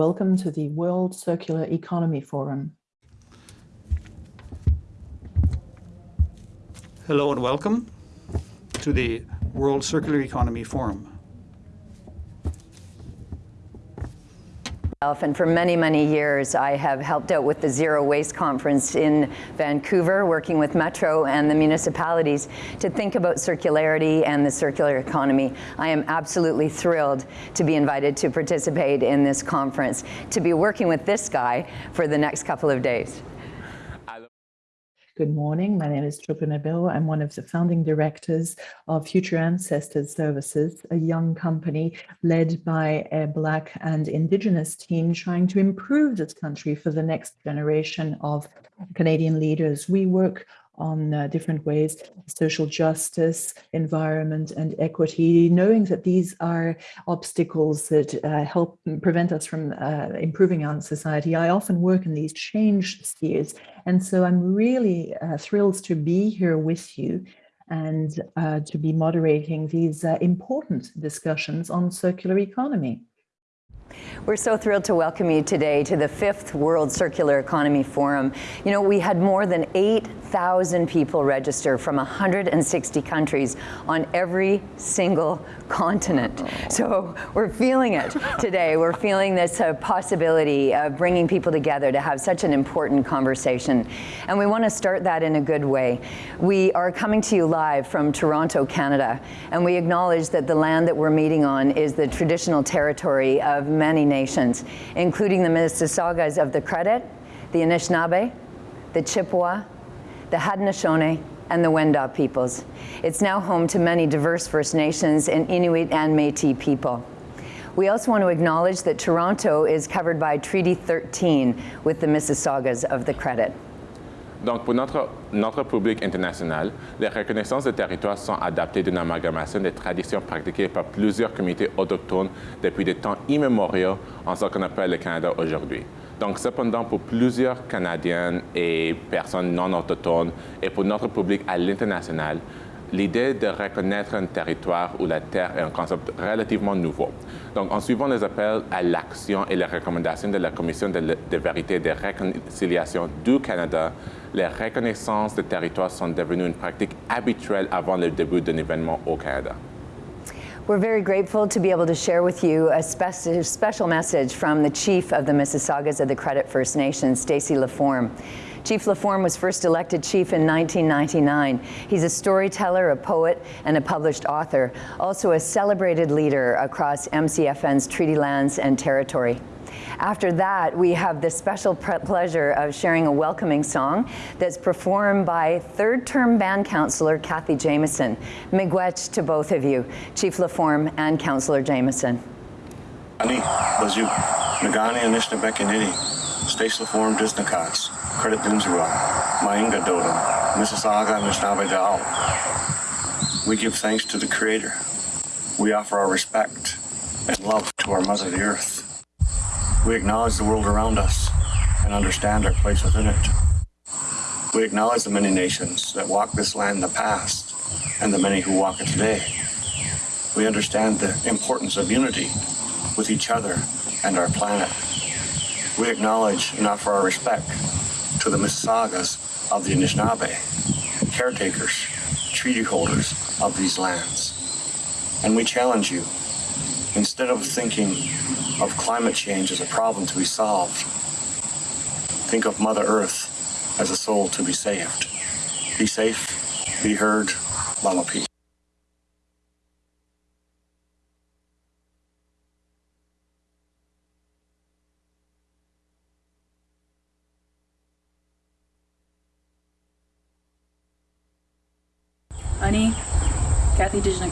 welcome to the World Circular Economy Forum. Hello and welcome to the World Circular Economy Forum. And for many, many years, I have helped out with the Zero Waste Conference in Vancouver, working with Metro and the municipalities to think about circularity and the circular economy. I am absolutely thrilled to be invited to participate in this conference, to be working with this guy for the next couple of days. Good morning. My name is Chopo Nabil. I'm one of the founding directors of Future Ancestors Services, a young company led by a Black and Indigenous team trying to improve this country for the next generation of Canadian leaders. We work on uh, different ways, social justice, environment and equity, knowing that these are obstacles that uh, help prevent us from uh, improving our society. I often work in these change spheres. And so I'm really uh, thrilled to be here with you and uh, to be moderating these uh, important discussions on circular economy. We're so thrilled to welcome you today to the fifth World Circular Economy Forum. You know, we had more than 8,000 people register from 160 countries on every single continent. So we're feeling it today. We're feeling this uh, possibility of bringing people together to have such an important conversation. And we want to start that in a good way. We are coming to you live from Toronto, Canada, and we acknowledge that the land that we're meeting on is the traditional territory of many nations, including the Mississaugas of the Credit, the Anishinaabe, the Chippewa, the Haudenosaunee, and the Wendat peoples. It's now home to many diverse First Nations and Inuit and Métis people. We also want to acknowledge that Toronto is covered by Treaty 13 with the Mississaugas of the Credit. Donc, pour notre, notre public international, les reconnaissances de territoires sont adaptées d'une amalgamation des traditions pratiquées par plusieurs communautés autochtones depuis des temps immémoriaux en ce qu'on appelle le Canada aujourd'hui. Donc, cependant, pour plusieurs Canadiens et personnes non autochtones et pour notre public à l'international, l'idée de reconnaître un territoire ou la terre est un concept relativement nouveau. Donc, en suivant les appels à l'action et les recommandations de la Commission de, de vérité et de réconciliation du Canada, les reconnaissances de territoires sont devenues une pratique habituelle avant le début d'un événement au Canada. We're very grateful to be able to share with you a spe special message from the chief of the Mississaugas of the Credit First Nation, Stacy Laforme. Chief Laforme was first elected chief in 1999. He's a storyteller, a poet, and a published author, also a celebrated leader across MCFN's treaty lands and territory. After that, we have the special pleasure of sharing a welcoming song that's performed by third-term band counselor Cathie Jamieson. Miigwech to both of you, Chief Laforme and Counselor Anishinaabe, Stace Laforme, Disnakats, Credit Dinzura, Mainga Dodo, Mississauga, Anishinaabe Dao. We give thanks to the Creator. We offer our respect and love to our Mother the Earth. We acknowledge the world around us and understand our place within it. We acknowledge the many nations that walk this land in the past and the many who walk it today. We understand the importance of unity with each other and our planet. We acknowledge and offer our respect to the Mississaugas of the Anishinaabe, caretakers, treaty holders of these lands. And we challenge you, instead of thinking of climate change as a problem to be solved. Think of Mother Earth as a soul to be saved. Be safe, be heard, Lama Peace.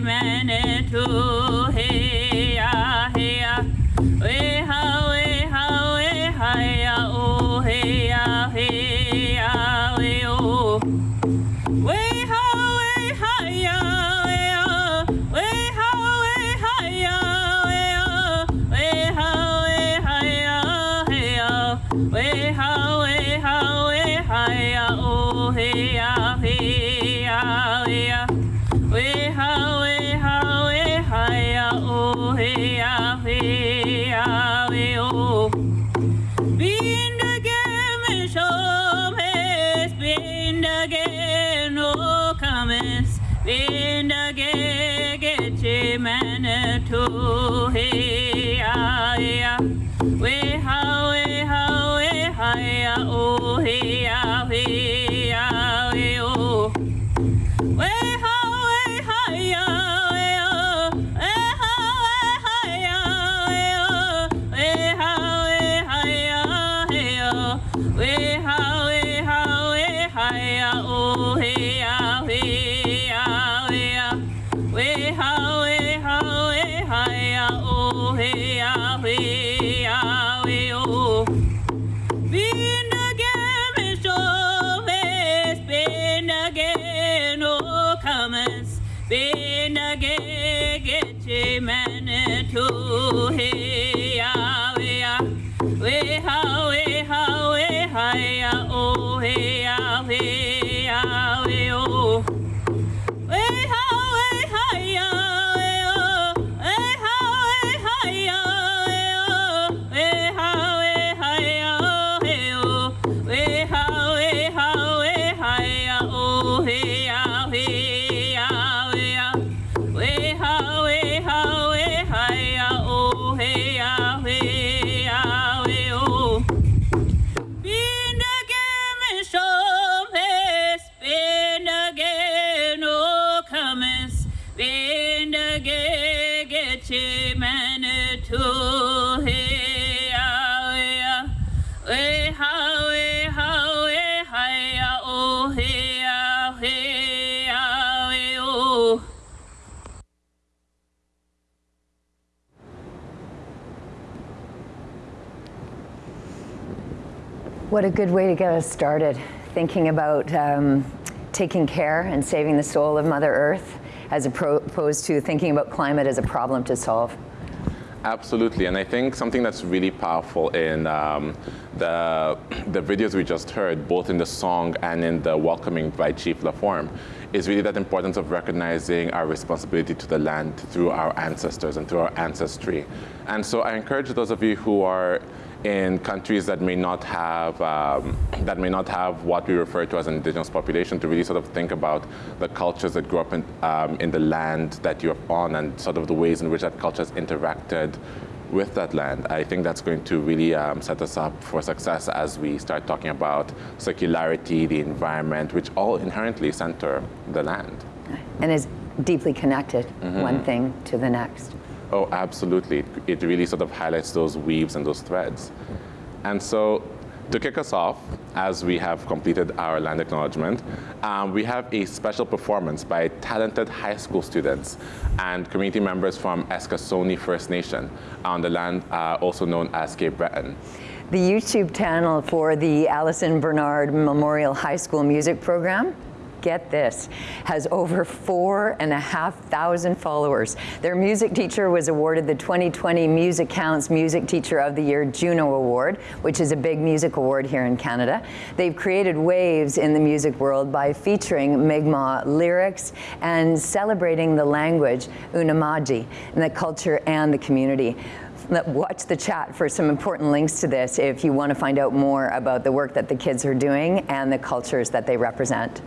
oh What a good way to get us started, thinking about um, taking care and saving the soul of Mother Earth, as opposed to thinking about climate as a problem to solve. Absolutely, and I think something that's really powerful in um, the, the videos we just heard, both in the song and in the welcoming by Chief LaForme, is really that importance of recognizing our responsibility to the land through our ancestors and through our ancestry. And so I encourage those of you who are in countries that may not have um, that may not have what we refer to as an indigenous population to really sort of think about the cultures that grew up in, um, in the land that you're on and sort of the ways in which that culture has interacted with that land. I think that's going to really um, set us up for success as we start talking about circularity, the environment, which all inherently center the land. And is deeply connected, one thing to the next. Oh, absolutely. It really sort of highlights those weaves and those threads. And so, to kick us off, as we have completed our land acknowledgement, um, we have a special performance by talented high school students and community members from Eskasoni First Nation on the land uh, also known as Cape Breton. The YouTube channel for the Allison Bernard Memorial High School Music Program get this, has over four and a half thousand followers. Their music teacher was awarded the 2020 Music Counts Music Teacher of the Year Juno Award, which is a big music award here in Canada. They've created waves in the music world by featuring Mi'kmaq lyrics and celebrating the language, Unama'ki, and the culture and the community watch the chat for some important links to this if you want to find out more about the work that the kids are doing and the cultures that they represent.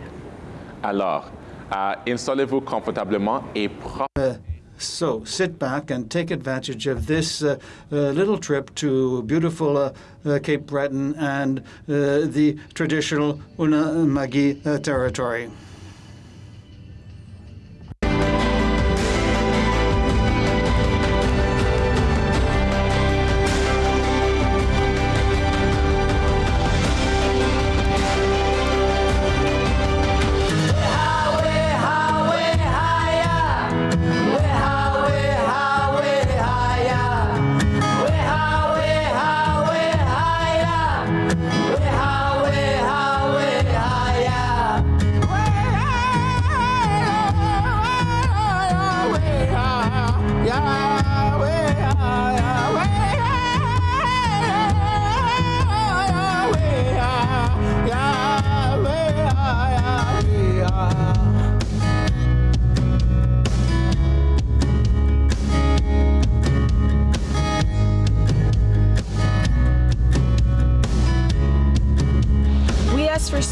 Alors, euh, installez-vous confortablement et So sit back and take advantage of this uh, uh, little trip to beautiful uh, uh, Cape Breton and uh, the traditional Unama'ki uh, territory.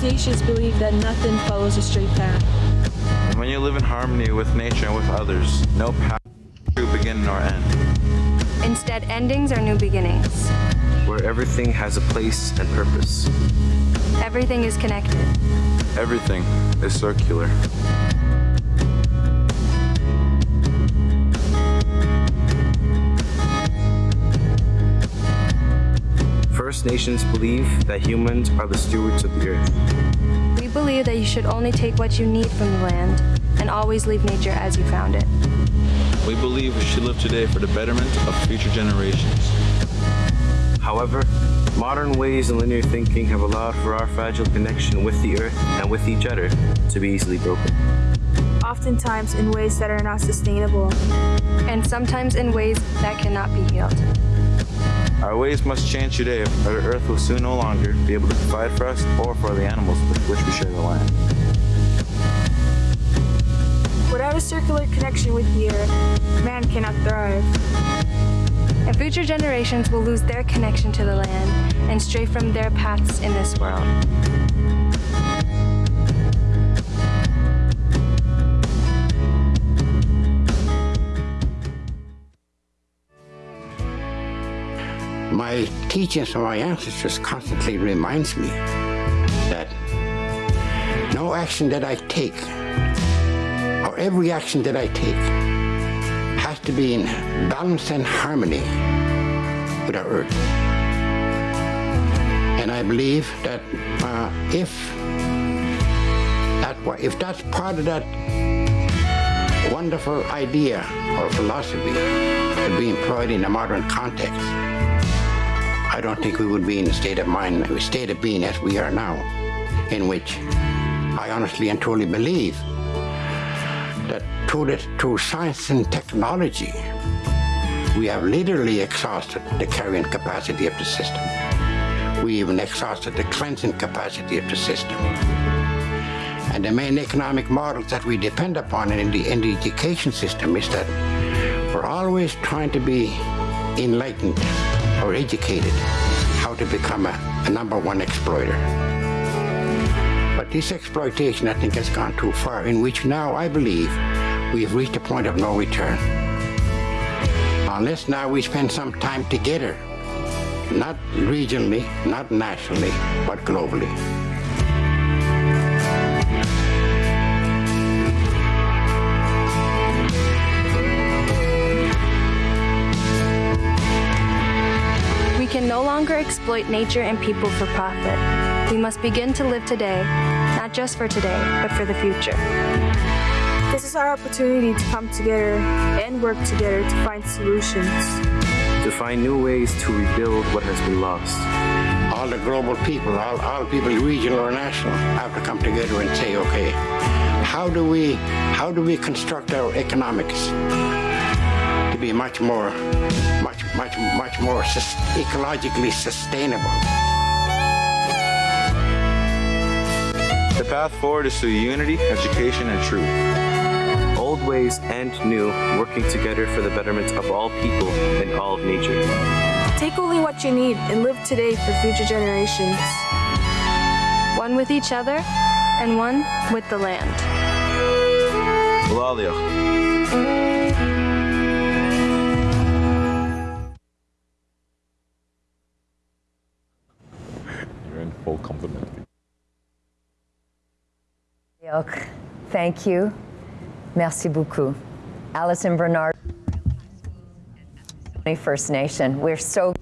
First Nations believe that nothing follows a straight path. When you live in harmony with nature and with others, no path to begin nor end. Instead, endings are new beginnings. Where everything has a place and purpose. Everything is connected. Everything is circular. First Nations believe that humans are the stewards of the earth. We believe that you should only take what you need from the land and always leave nature as you found it. We believe we should live today for the betterment of future generations. However, modern ways and linear thinking have allowed for our fragile connection with the earth and with each other to be easily broken. Oftentimes in ways that are not sustainable. And sometimes in ways that cannot be healed. Our ways must change today, or the earth will soon no longer be able to provide for us or for the animals with which we share the land. Without a circular connection with the earth, man cannot thrive. And future generations will lose their connection to the land and stray from their paths in this world. My teachings from my ancestors constantly reminds me that no action that I take or every action that I take has to be in balance and harmony with our earth. And I believe that uh, if that if that's part of that wonderful idea or philosophy to be employed in a modern context, I don't think we would be in the state of mind, state of being as we are now, in which I honestly and truly believe that through, through science and technology, we have literally exhausted the carrying capacity of the system. We even exhausted the cleansing capacity of the system. And the main economic model that we depend upon in the, in the education system is that we're always trying to be enlightened or educated how to become a, a number one exploiter. But this exploitation, I think, has gone too far, in which now I believe we have reached a point of no return. Unless now we spend some time together, not regionally, not nationally, but globally. No longer exploit nature and people for profit. We must begin to live today, not just for today, but for the future. This is our opportunity to come together and work together to find solutions. To find new ways to rebuild what has been lost. All the global people, all, all people, regional or national, have to come together and say, okay, how do we, how do we construct our economics to be much more much, much, much more ecologically sustainable. The path forward is through unity, education, and truth. Old ways and new, working together for the betterment of all people and all of nature. Take only what you need and live today for future generations. One with each other and one with the land. Compliment. Thank you. Merci beaucoup. Alison Bernard, First Nation. We're so.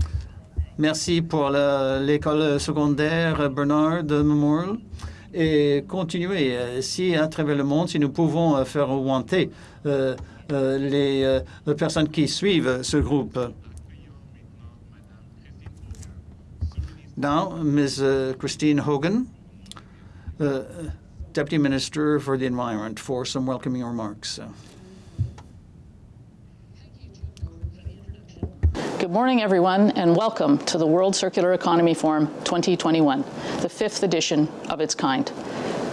Merci pour l'école secondaire Bernard Memorial et continuer euh, si à travers le monde, si nous pouvons faire augmenter euh, euh, les, euh, les personnes qui suivent ce groupe. Now, Ms. Uh, Christine Hogan, uh, Deputy Minister for the Environment, for some welcoming remarks. Good morning, everyone, and welcome to the World Circular Economy Forum 2021, the fifth edition of its kind.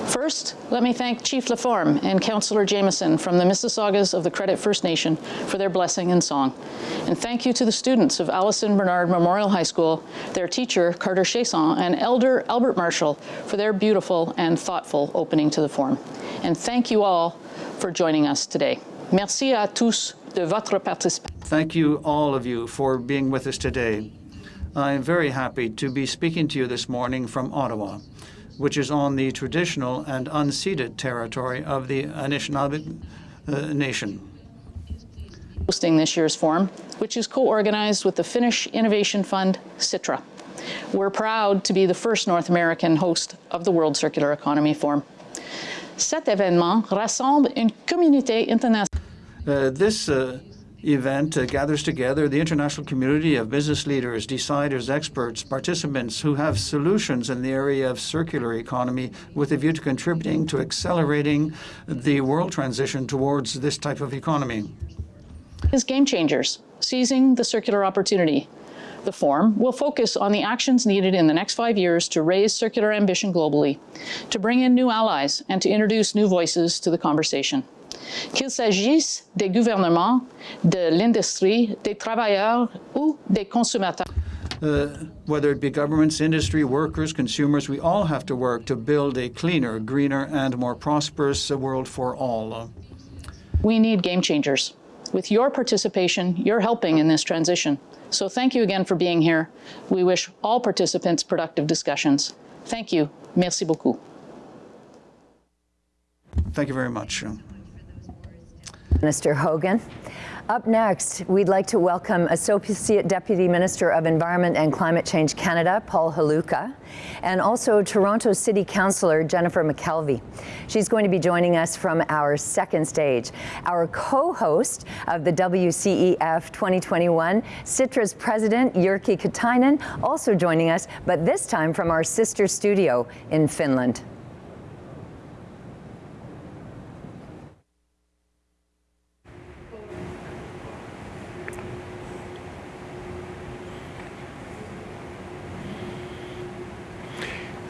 First, let me thank Chief Laforme and Councillor Jamieson from the Mississaugas of the Credit First Nation for their blessing and song. And thank you to the students of Allison Bernard Memorial High School, their teacher, Carter Chiasson, and Elder Albert Marshall for their beautiful and thoughtful opening to the forum. And thank you all for joining us today. Merci à tous de votre participation. Thank you, all of you, for being with us today. I am very happy to be speaking to you this morning from Ottawa, which is on the traditional and unceded territory of the Anishinaabe uh, Nation. Hosting this year's forum, which is co-organized with the Finnish Innovation Fund, Sitra. We're proud to be the first North American host of the World Circular Economy Forum. Cet événement rassemble une communauté internationale. Uh, this uh, event uh, gathers together the international community of business leaders, deciders, experts, participants who have solutions in the area of circular economy with a view to contributing to accelerating the world transition towards this type of economy. Is game changers, seizing the circular opportunity. The forum will focus on the actions needed in the next five years to raise circular ambition globally, to bring in new allies, and to introduce new voices to the conversation. Qu'il s'agisse des gouvernements, de l'industrie, des travailleurs ou des consommateurs. Uh, whether it be governments, industry, workers, consumers, we all have to work to build a cleaner, greener, and more prosperous world for all. We need game changers. With your participation, you're helping in this transition. So thank you again for being here. We wish all participants productive discussions. Thank you. Merci beaucoup. Thank you very much. Minister Hogan. Up next, we'd like to welcome Associate Deputy Minister of Environment and Climate Change Canada, Paul Halucha, and also Toronto City Councillor Jennifer McKelvie. She's going to be joining us from our second stage. Our co-host of the WCEF 2021, Sitra's President Jyrki Katainen, also joining us, but this time from our sister studio in Finland.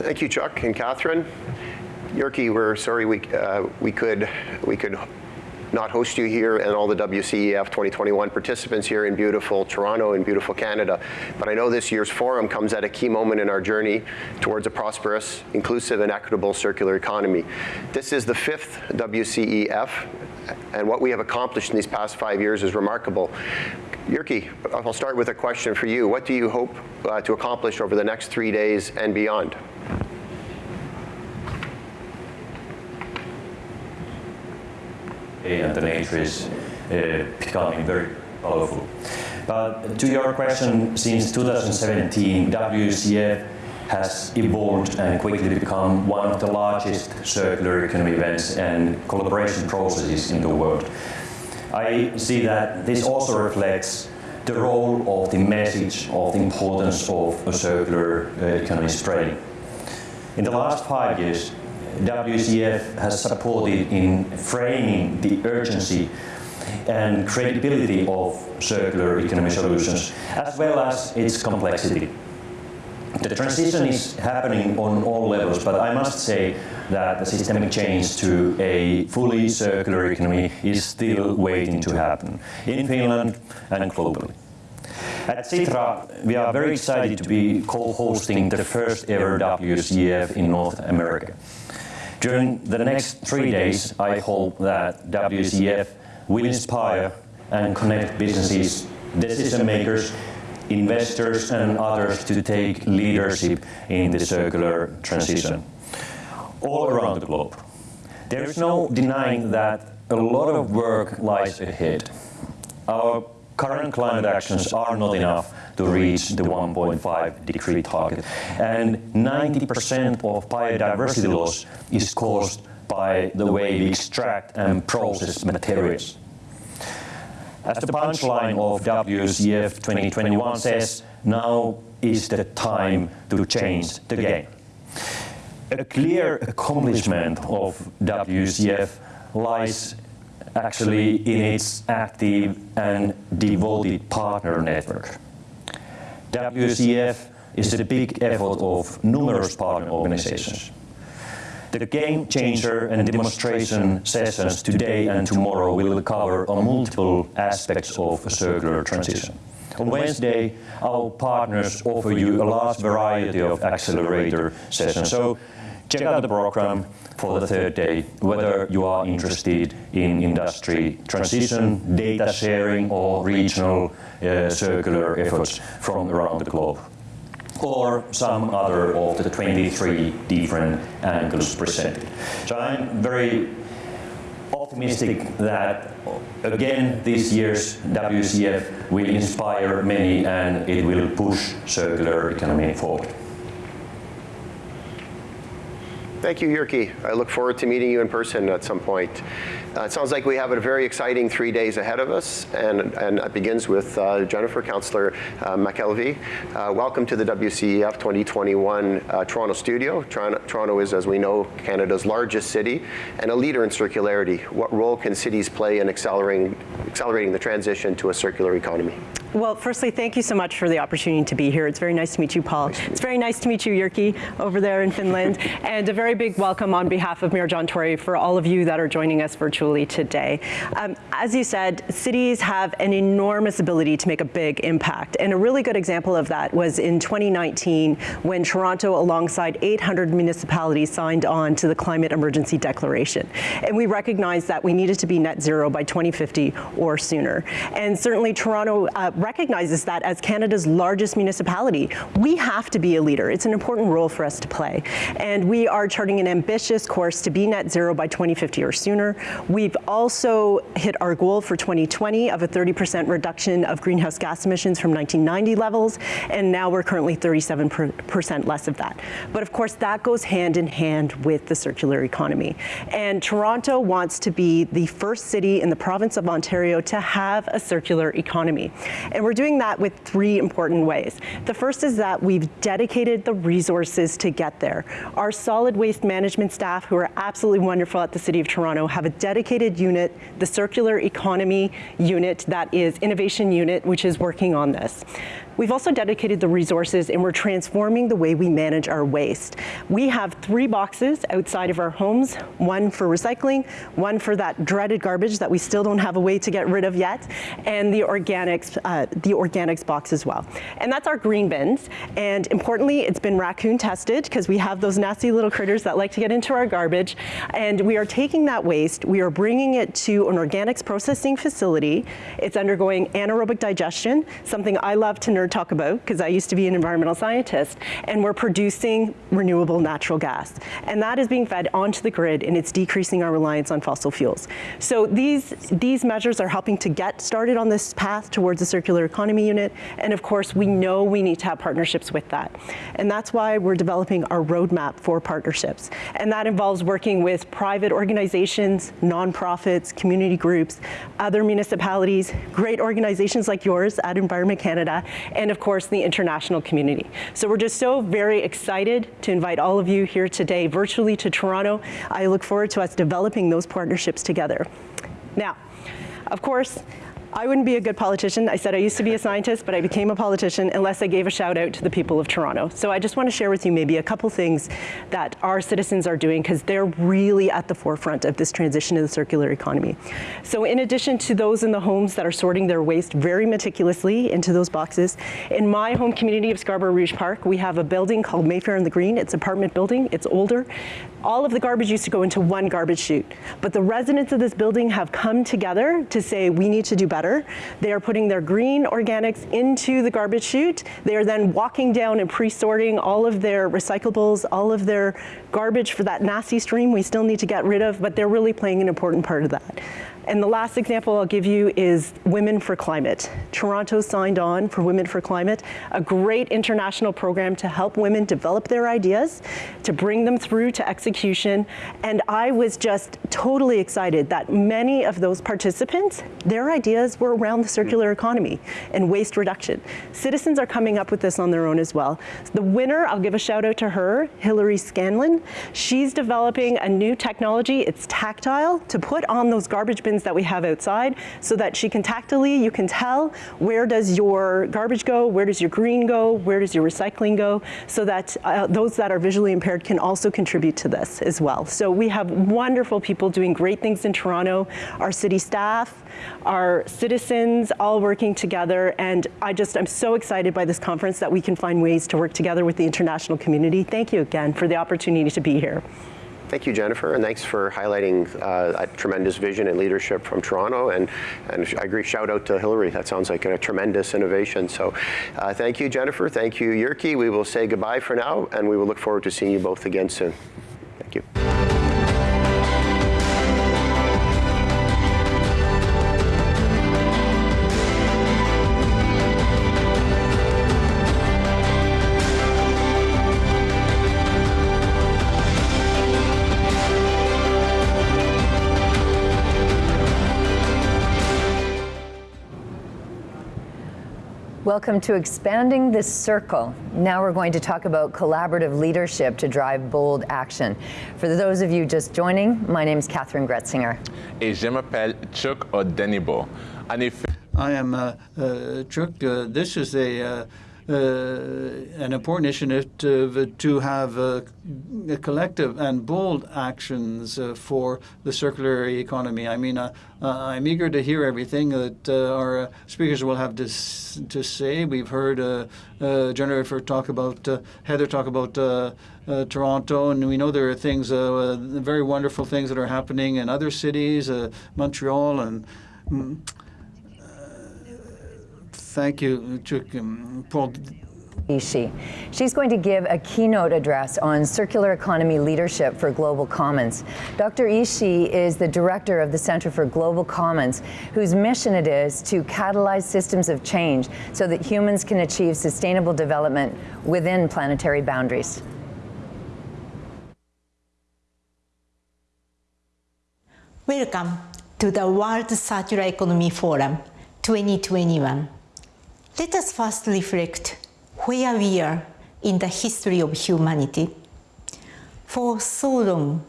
Thank you, Chuck and Catherine. Jyrki, we're sorry we, uh, we, could, we could not host you here and all the WCEF 2021 participants here in beautiful Toronto and beautiful Canada. But I know this year's forum comes at a key moment in our journey towards a prosperous, inclusive, and equitable circular economy. This is the fifth WCEF, and what we have accomplished in these past five years is remarkable. Jyrki, I'll start with a question for you. What do you hope uh, to accomplish over the next three days and beyond? and the nature is uh, becoming very powerful. But to your question, since 2017, WCF has evolved and quickly become one of the largest circular economy events and collaboration processes in the world. I see that this also reflects the role of the message of the importance of a circular uh, economy spreading. In the last five years, WCF has supported in framing the urgency and credibility of circular economy solutions, as well as its complexity. The transition is happening on all levels, but I must say that the systemic change to a fully circular economy is still waiting to happen in Finland and globally. At Sitra, we are very excited to be co-hosting the first ever WCF in North America. During the next three days, I hope that WCF will inspire and connect businesses, decision makers, investors and others to take leadership in the circular transition all around the globe. There is no denying that a lot of work lies ahead. Our current climate actions are not enough to reach the 1.5 degree target. And 90% of biodiversity loss is caused by the way we extract and process materials. As the punchline of WCF 2021 says, now is the time to change the game. A clear accomplishment of WCF lies actually in its active and devoted partner network. WCF is the big effort of numerous partner organizations. The game changer and demonstration sessions today and tomorrow will cover multiple aspects of a circular transition. On Wednesday, our partners offer you a large variety of accelerator sessions. So check out the program for the third day, whether you are interested in industry transition, data sharing, or regional uh, circular efforts from around the globe or some other of the 23 different angles presented. So I'm very optimistic that again this year's WCF will inspire many and it will push circular economy forward. Thank you, Jyrki. I look forward to meeting you in person at some point. Uh, it sounds like we have a very exciting three days ahead of us, and, and it begins with uh, Jennifer, Councillor uh, McKelvie. Uh, welcome to the WCEF 2021 uh, Toronto studio. Toronto, Toronto is, as we know, Canada's largest city and a leader in circularity. What role can cities play in accelerating, accelerating the transition to a circular economy? Well, firstly, thank you so much for the opportunity to be here. It's very nice to meet you, Paul. Nice it's very nice to meet you, Jyrki, over there in Finland. and a very big welcome on behalf of Mayor John Tory for all of you that are joining us virtually today. Um, as you said, cities have an enormous ability to make a big impact. And a really good example of that was in 2019 when Toronto, alongside 800 municipalities, signed on to the Climate Emergency Declaration. And we recognized that we needed to be net zero by 2050 or sooner. And certainly Toronto uh, recognizes that as Canada's largest municipality, we have to be a leader. It's an important role for us to play. And we are charting an ambitious course to be net zero by 2050 or sooner. We've also hit our goal for 2020 of a 30% reduction of greenhouse gas emissions from 1990 levels, and now we're currently 37% less of that. But of course, that goes hand in hand with the circular economy. And Toronto wants to be the first city in the province of Ontario to have a circular economy. And we're doing that with three important ways. The first is that we've dedicated the resources to get there. Our solid waste management staff, who are absolutely wonderful at the City of Toronto, have a dedicated unit, the Circular Economy Unit, that is Innovation Unit, which is working on this. We've also dedicated the resources and we're transforming the way we manage our waste. We have three boxes outside of our homes, one for recycling, one for that dreaded garbage that we still don't have a way to get rid of yet, and the organics, uh, the organics box as well. And that's our green bins. And importantly, it's been raccoon tested because we have those nasty little critters that like to get into our garbage. And we are taking that waste, we are bringing it to an organics processing facility. It's undergoing anaerobic digestion, something I love to nurture talk about, because I used to be an environmental scientist, and we're producing renewable natural gas. And that is being fed onto the grid, and it's decreasing our reliance on fossil fuels. So these, these measures are helping to get started on this path towards a circular economy unit, and of course, we know we need to have partnerships with that. And that's why we're developing our roadmap for partnerships. And that involves working with private organizations, nonprofits, community groups, other municipalities, great organizations like yours at Environment Canada, and of course the international community. So we're just so very excited to invite all of you here today virtually to Toronto. I look forward to us developing those partnerships together. Now, of course, I wouldn't be a good politician. I said I used to be a scientist, but I became a politician unless I gave a shout out to the people of Toronto. So I just want to share with you maybe a couple things that our citizens are doing because they're really at the forefront of this transition to the circular economy. So in addition to those in the homes that are sorting their waste very meticulously into those boxes, in my home community of Scarborough Rouge Park, we have a building called Mayfair and the Green. It's an apartment building. It's older. All of the garbage used to go into one garbage chute, but the residents of this building have come together to say we need to do better they are putting their green organics into the garbage chute. They are then walking down and pre-sorting all of their recyclables, all of their garbage for that nasty stream we still need to get rid of, but they're really playing an important part of that. And the last example I'll give you is Women for Climate. Toronto signed on for Women for Climate, a great international program to help women develop their ideas, to bring them through to execution. And I was just totally excited that many of those participants, their ideas were around the circular economy and waste reduction. Citizens are coming up with this on their own as well. The winner, I'll give a shout out to her, Hilary Scanlon. She's developing a new technology, it's tactile, to put on those garbage bins that we have outside so that she can tactily, you can tell where does your garbage go, where does your green go, where does your recycling go, so that uh, those that are visually impaired can also contribute to this as well. So we have wonderful people doing great things in Toronto, our city staff, our citizens all working together and I just I'm so excited by this conference that we can find ways to work together with the international community. Thank you again for the opportunity to be here. Thank you, Jennifer, and thanks for highlighting uh, a tremendous vision and leadership from Toronto. And, and I agree, shout out to Hillary. That sounds like a tremendous innovation. So uh, thank you, Jennifer. Thank you, Jyrki. We will say goodbye for now, and we will look forward to seeing you both again soon. Thank you. Welcome to Expanding the Circle. Now we're going to talk about collaborative leadership to drive bold action. For those of you just joining, my name is Catherine Gretzinger. Et je m'appelle Chuck Odenigbo. I am uh, uh, Chuck. Uh, this is a uh, Uh, an important initiative uh, to have uh, collective and bold actions uh, for the circular economy. I mean, uh, I'm eager to hear everything that our speakers will have to, to say. We've heard Jennifer talk about, Heather talk about Toronto, and we know there are things, very wonderful things that are happening in other cities, Montreal and mm, Thank you, Chuck. Um, Paul. Ishii. She's going to give a keynote address on circular economy leadership for Global Commons. Dr. Ishii is the director of the Center for Global Commons, whose mission it is to catalyze systems of change so that humans can achieve sustainable development within planetary boundaries. Welcome to the World Circular Economy Forum 2021. Let us first reflect where we are in the history of humanity. For so long,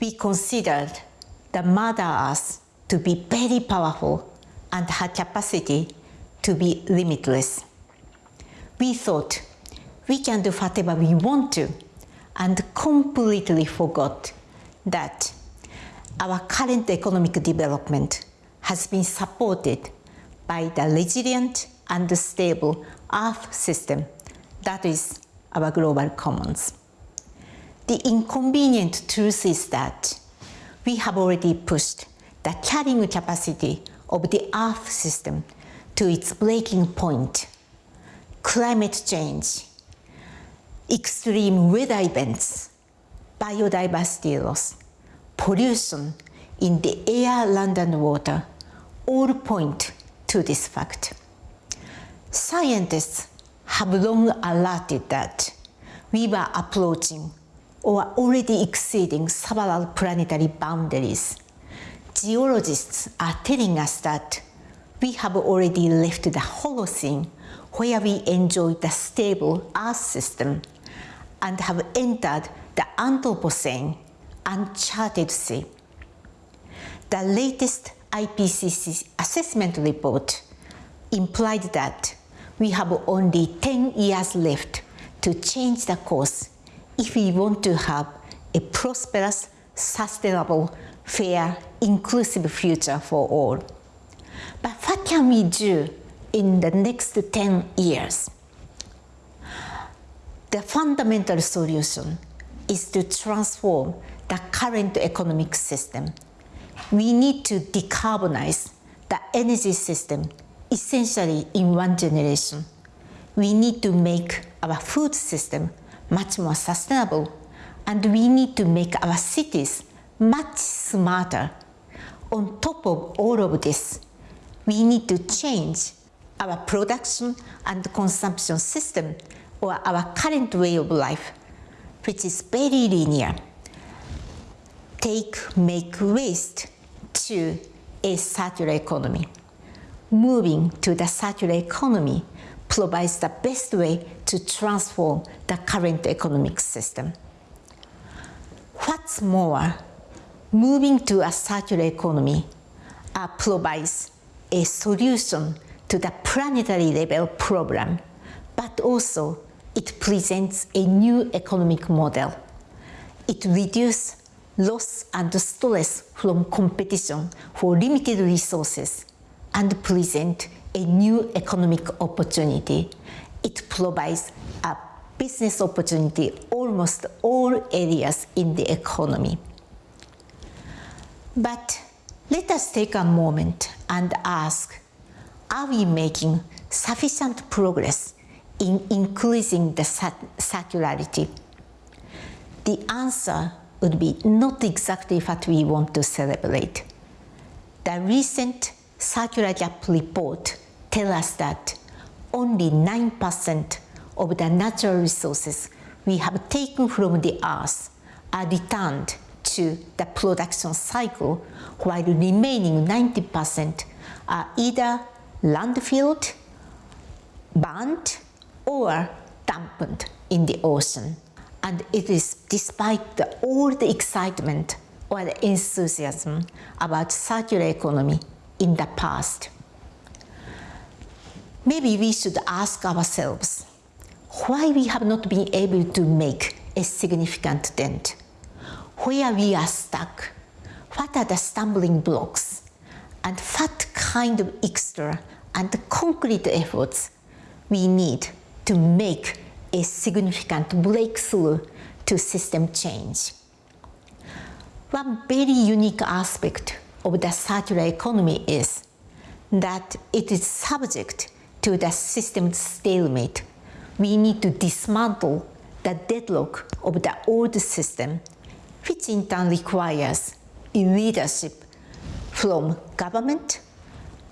we considered the Mother Earth to be very powerful and her capacity to be limitless. We thought we can do whatever we want to and completely forgot that our current economic development has been supported by the resilient and stable Earth system that is our global commons. The inconvenient truth is that we have already pushed the carrying capacity of the Earth system to its breaking point. Climate change, extreme weather events, biodiversity loss, pollution in the air, land and water all point to this fact. Scientists have long alerted that we were approaching or already exceeding several planetary boundaries. Geologists are telling us that we have already left the Holocene where we enjoyed the stable Earth system and have entered the Anthropocene, uncharted sea. The latest IPCC assessment report implied that we have only 10 years left to change the course if we want to have a prosperous, sustainable, fair, inclusive future for all. But what can we do in the next 10 years? The fundamental solution is to transform the current economic system we need to decarbonize the energy system essentially in one generation. We need to make our food system much more sustainable and we need to make our cities much smarter. On top of all of this, we need to change our production and consumption system or our current way of life, which is very linear take, make, waste to a circular economy. Moving to the circular economy provides the best way to transform the current economic system. What's more, moving to a circular economy uh, provides a solution to the planetary level problem, but also it presents a new economic model. It reduces loss and stress from competition for limited resources and present a new economic opportunity. It provides a business opportunity almost all areas in the economy. But let us take a moment and ask, are we making sufficient progress in increasing the circularity? The answer would be not exactly what we want to celebrate. The recent Circular Gap report tells us that only 9% of the natural resources we have taken from the earth are returned to the production cycle, while the remaining 90% are either landfilled, burned, or dumped in the ocean. And it is despite the, all the excitement or the enthusiasm about circular economy in the past. Maybe we should ask ourselves why we have not been able to make a significant dent, where we are stuck, what are the stumbling blocks, and what kind of extra and concrete efforts we need to make a significant breakthrough to system change. One very unique aspect of the circular economy is that it is subject to the system stalemate. We need to dismantle the deadlock of the old system, which in turn requires leadership from government,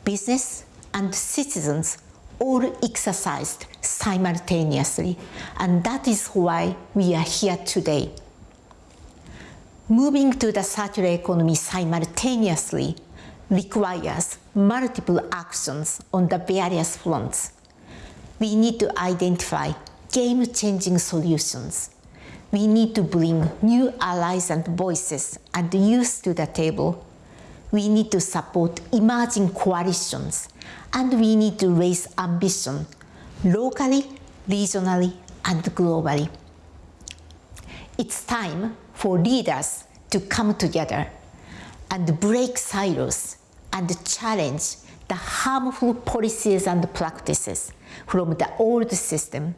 business, and citizens all exercised simultaneously. And that is why we are here today. Moving to the circular economy simultaneously requires multiple actions on the various fronts. We need to identify game-changing solutions. We need to bring new allies and voices and youth to the table. We need to support emerging coalitions and we need to raise ambition locally, regionally, and globally. It's time for leaders to come together and break silos and challenge the harmful policies and practices from the old system.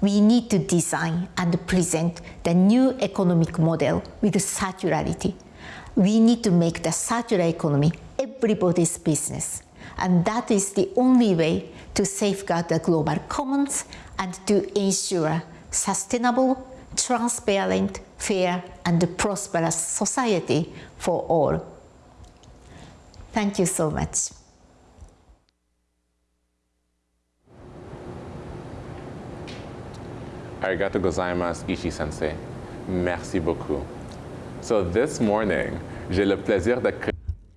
We need to design and present the new economic model with circularity. We need to make the circular economy everybody's business. And that is the only way to safeguard the global commons and to ensure sustainable, transparent, fair, and prosperous society for all. Thank you so much. Arigato gozaimasu, Ishii-sensei. Merci beaucoup. So this morning, j'ai le plaisir de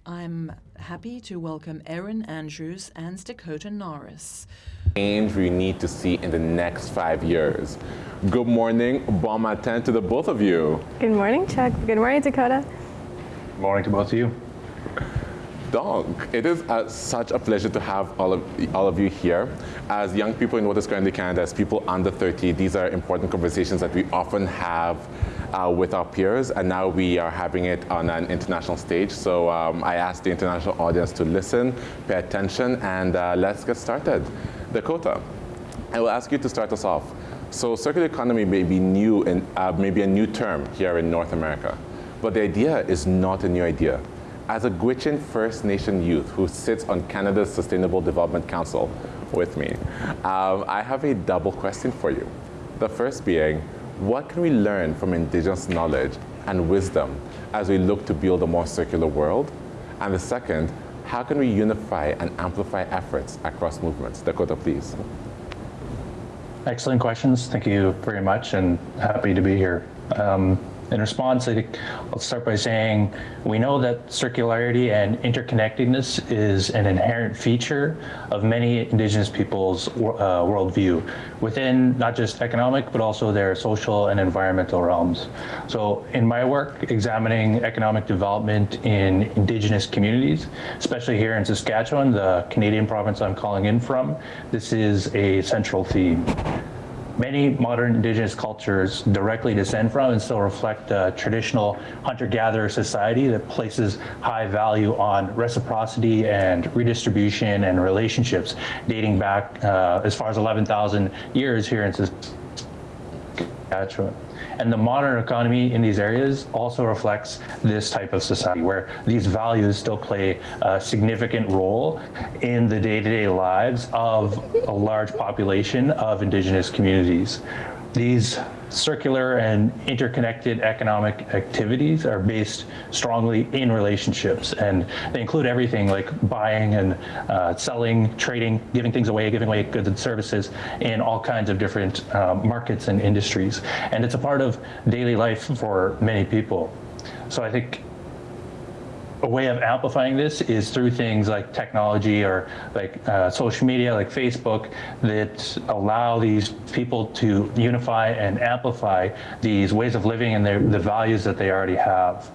I'm happy to welcome Erin Andrews and Dakota Norris. Change we need to see in the next five years. Good morning, bon matin to the both of you. Good morning, Chuck. Good morning, Dakota. Good morning to both of you. Donc, it is uh, such a pleasure to have all of, all of you here. As young people in what is currently Canada, as people under 30, these are important conversations that we often have uh, with our peers, and now we are having it on an international stage. So um, I ask the international audience to listen, pay attention, and uh, let's get started. Dakota, I will ask you to start us off. So circular economy may be new, in, uh, maybe a new term here in North America, but the idea is not a new idea. As a Gwich'in First Nation youth who sits on Canada's Sustainable Development Council with me, um, I have a double question for you. The first being, what can we learn from Indigenous knowledge and wisdom as we look to build a more circular world? And the second, how can we unify and amplify efforts across movements? Dakota, please. Excellent questions. Thank you very much and happy to be here. Um, in response, I think I'll start by saying we know that circularity and interconnectedness is an inherent feature of many Indigenous peoples' uh, worldview within not just economic, but also their social and environmental realms. So in my work, examining economic development in Indigenous communities, especially here in Saskatchewan, the Canadian province I'm calling in from, this is a central theme many modern indigenous cultures directly descend from and still reflect a traditional hunter-gatherer society that places high value on reciprocity and redistribution and relationships dating back uh, as far as 11,000 years here in Saskatchewan. And the modern economy in these areas also reflects this type of society where these values still play a significant role in the day-to-day -day lives of a large population of indigenous communities. These circular and interconnected economic activities are based strongly in relationships and they include everything like buying and uh, selling, trading, giving things away, giving away goods and services in all kinds of different uh, markets and industries. And it's a part of daily life for many people. So I think a way of amplifying this is through things like technology or like uh, social media like Facebook that allow these people to unify and amplify these ways of living and their, the values that they already have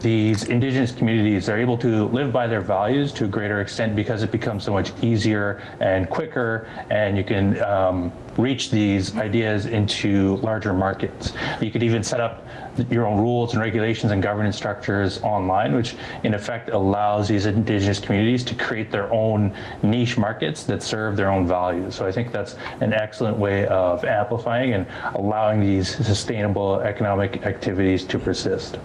these indigenous communities are able to live by their values to a greater extent because it becomes so much easier and quicker and you can um, reach these ideas into larger markets. You could even set up your own rules and regulations and governance structures online, which in effect allows these indigenous communities to create their own niche markets that serve their own values. So I think that's an excellent way of amplifying and allowing these sustainable economic activities to persist.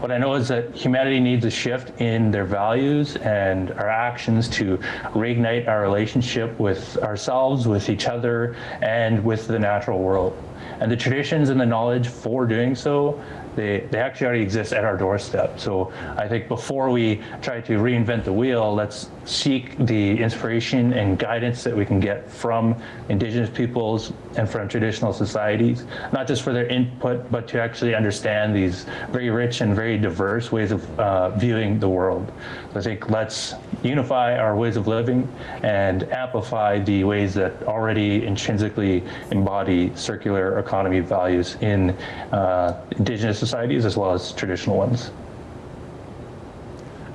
What I know is that humanity needs a shift in their values and our actions to reignite our relationship with ourselves, with each other, and with the natural world. And the traditions and the knowledge for doing so they, they actually already exist at our doorstep. So I think before we try to reinvent the wheel, let's seek the inspiration and guidance that we can get from indigenous peoples and from traditional societies, not just for their input, but to actually understand these very rich and very diverse ways of uh, viewing the world. So I think let's unify our ways of living and amplify the ways that already intrinsically embody circular economy values in uh, indigenous societies as well as traditional ones.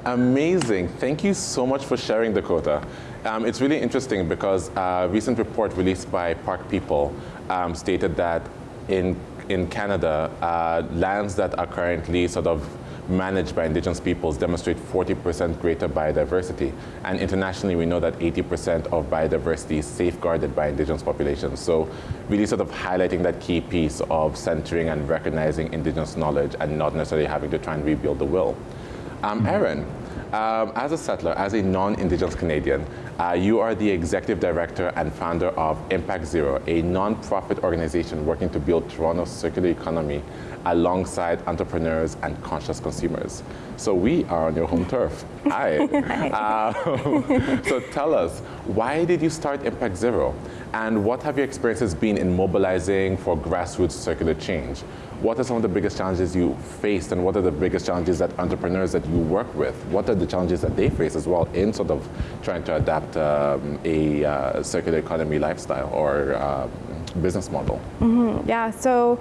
Amazing. Thank you so much for sharing, Dakota. Um, it's really interesting because a recent report released by Park People um, stated that in, in Canada, uh, lands that are currently sort of managed by indigenous peoples demonstrate 40% greater biodiversity. And internationally, we know that 80% of biodiversity is safeguarded by indigenous populations. So really sort of highlighting that key piece of centering and recognizing indigenous knowledge and not necessarily having to try and rebuild the will. Um, Erin, um, as a settler, as a non-Indigenous Canadian, uh, you are the executive director and founder of Impact Zero, a non-profit organization working to build Toronto's circular economy alongside entrepreneurs and conscious consumers. So we are on your home turf. Hi. uh, so tell us, why did you start Impact Zero? And what have your experiences been in mobilizing for grassroots circular change? What are some of the biggest challenges you faced and what are the biggest challenges that entrepreneurs that you work with, what are the challenges that they face as well in sort of trying to adapt um, a uh, circular economy lifestyle or uh, business model? Mm -hmm. Yeah, so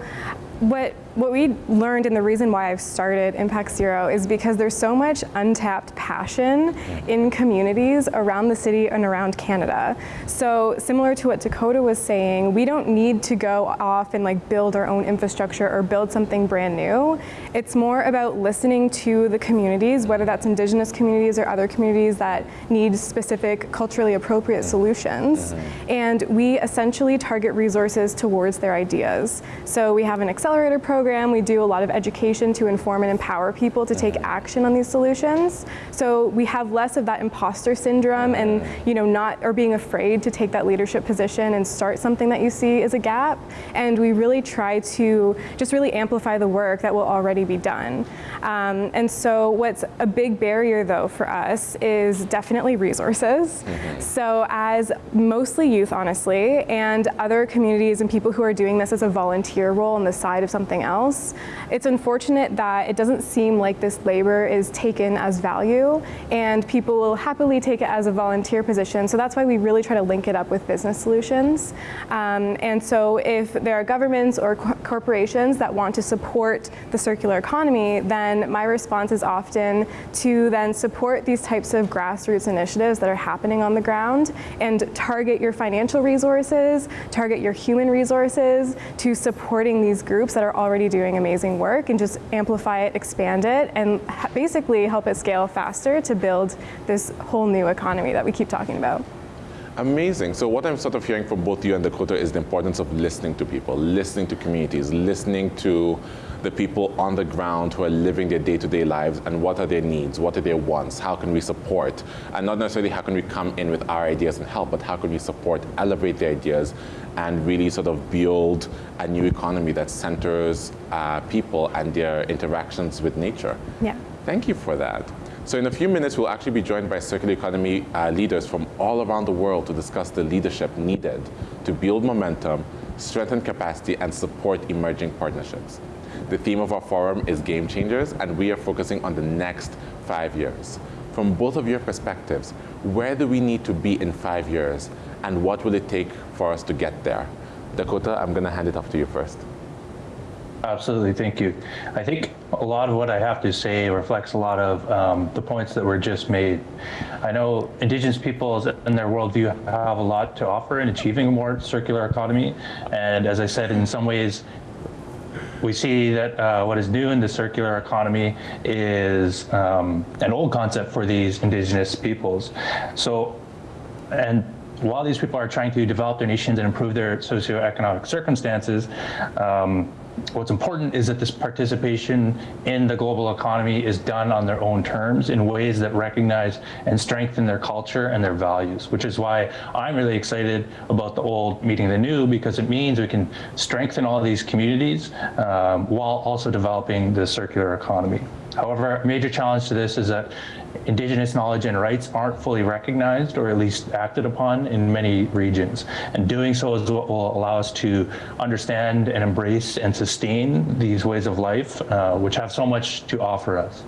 what what we learned and the reason why I've started Impact Zero is because there's so much untapped passion in communities around the city and around Canada. So similar to what Dakota was saying, we don't need to go off and like build our own infrastructure or build something brand new. It's more about listening to the communities, whether that's indigenous communities or other communities that need specific culturally appropriate solutions. Uh-huh. And we essentially target resources towards their ideas. So we have an accelerator program we do a lot of education to inform and empower people to take action on these solutions. So we have less of that imposter syndrome and you know not or being afraid to take that leadership position and start something that you see is a gap. And we really try to just really amplify the work that will already be done. Um, and so what's a big barrier though for us is definitely resources. Mm -hmm. So as mostly youth honestly and other communities and people who are doing this as a volunteer role on the side of something else. It's unfortunate that it doesn't seem like this labor is taken as value and people will happily take it as a volunteer position. So that's why we really try to link it up with business solutions. Um, and so if there are governments or co corporations that want to support the circular economy, then my response is often to then support these types of grassroots initiatives that are happening on the ground and target your financial resources, target your human resources to supporting these groups that are already doing amazing work and just amplify it, expand it, and basically help it scale faster to build this whole new economy that we keep talking about. Amazing. So what I'm sort of hearing from both you and Dakota is the importance of listening to people, listening to communities, listening to the people on the ground who are living their day-to-day lives and what are their needs, what are their wants, how can we support, and not necessarily how can we come in with our ideas and help, but how can we support, elevate their ideas, and really sort of build a new economy that centers uh, people and their interactions with nature. Yeah. Thank you for that. So in a few minutes, we'll actually be joined by circular economy uh, leaders from all around the world to discuss the leadership needed to build momentum, strengthen capacity, and support emerging partnerships. The theme of our forum is Game Changers, and we are focusing on the next five years. From both of your perspectives, where do we need to be in five years, and what will it take for us to get there? Dakota, I'm going to hand it off to you first. Absolutely, thank you. I think a lot of what I have to say reflects a lot of um, the points that were just made. I know Indigenous peoples and their worldview have a lot to offer in achieving a more circular economy. And as I said, in some ways, we see that uh, what is new in the circular economy is um, an old concept for these indigenous peoples. So, and while these people are trying to develop their nations and improve their socioeconomic circumstances, um, what's important is that this participation in the global economy is done on their own terms in ways that recognize and strengthen their culture and their values, which is why I'm really excited about the old meeting the new because it means we can strengthen all these communities um, while also developing the circular economy. However, a major challenge to this is that indigenous knowledge and rights aren't fully recognized or at least acted upon in many regions. And doing so is what will allow us to understand and embrace and sustain these ways of life, uh, which have so much to offer us.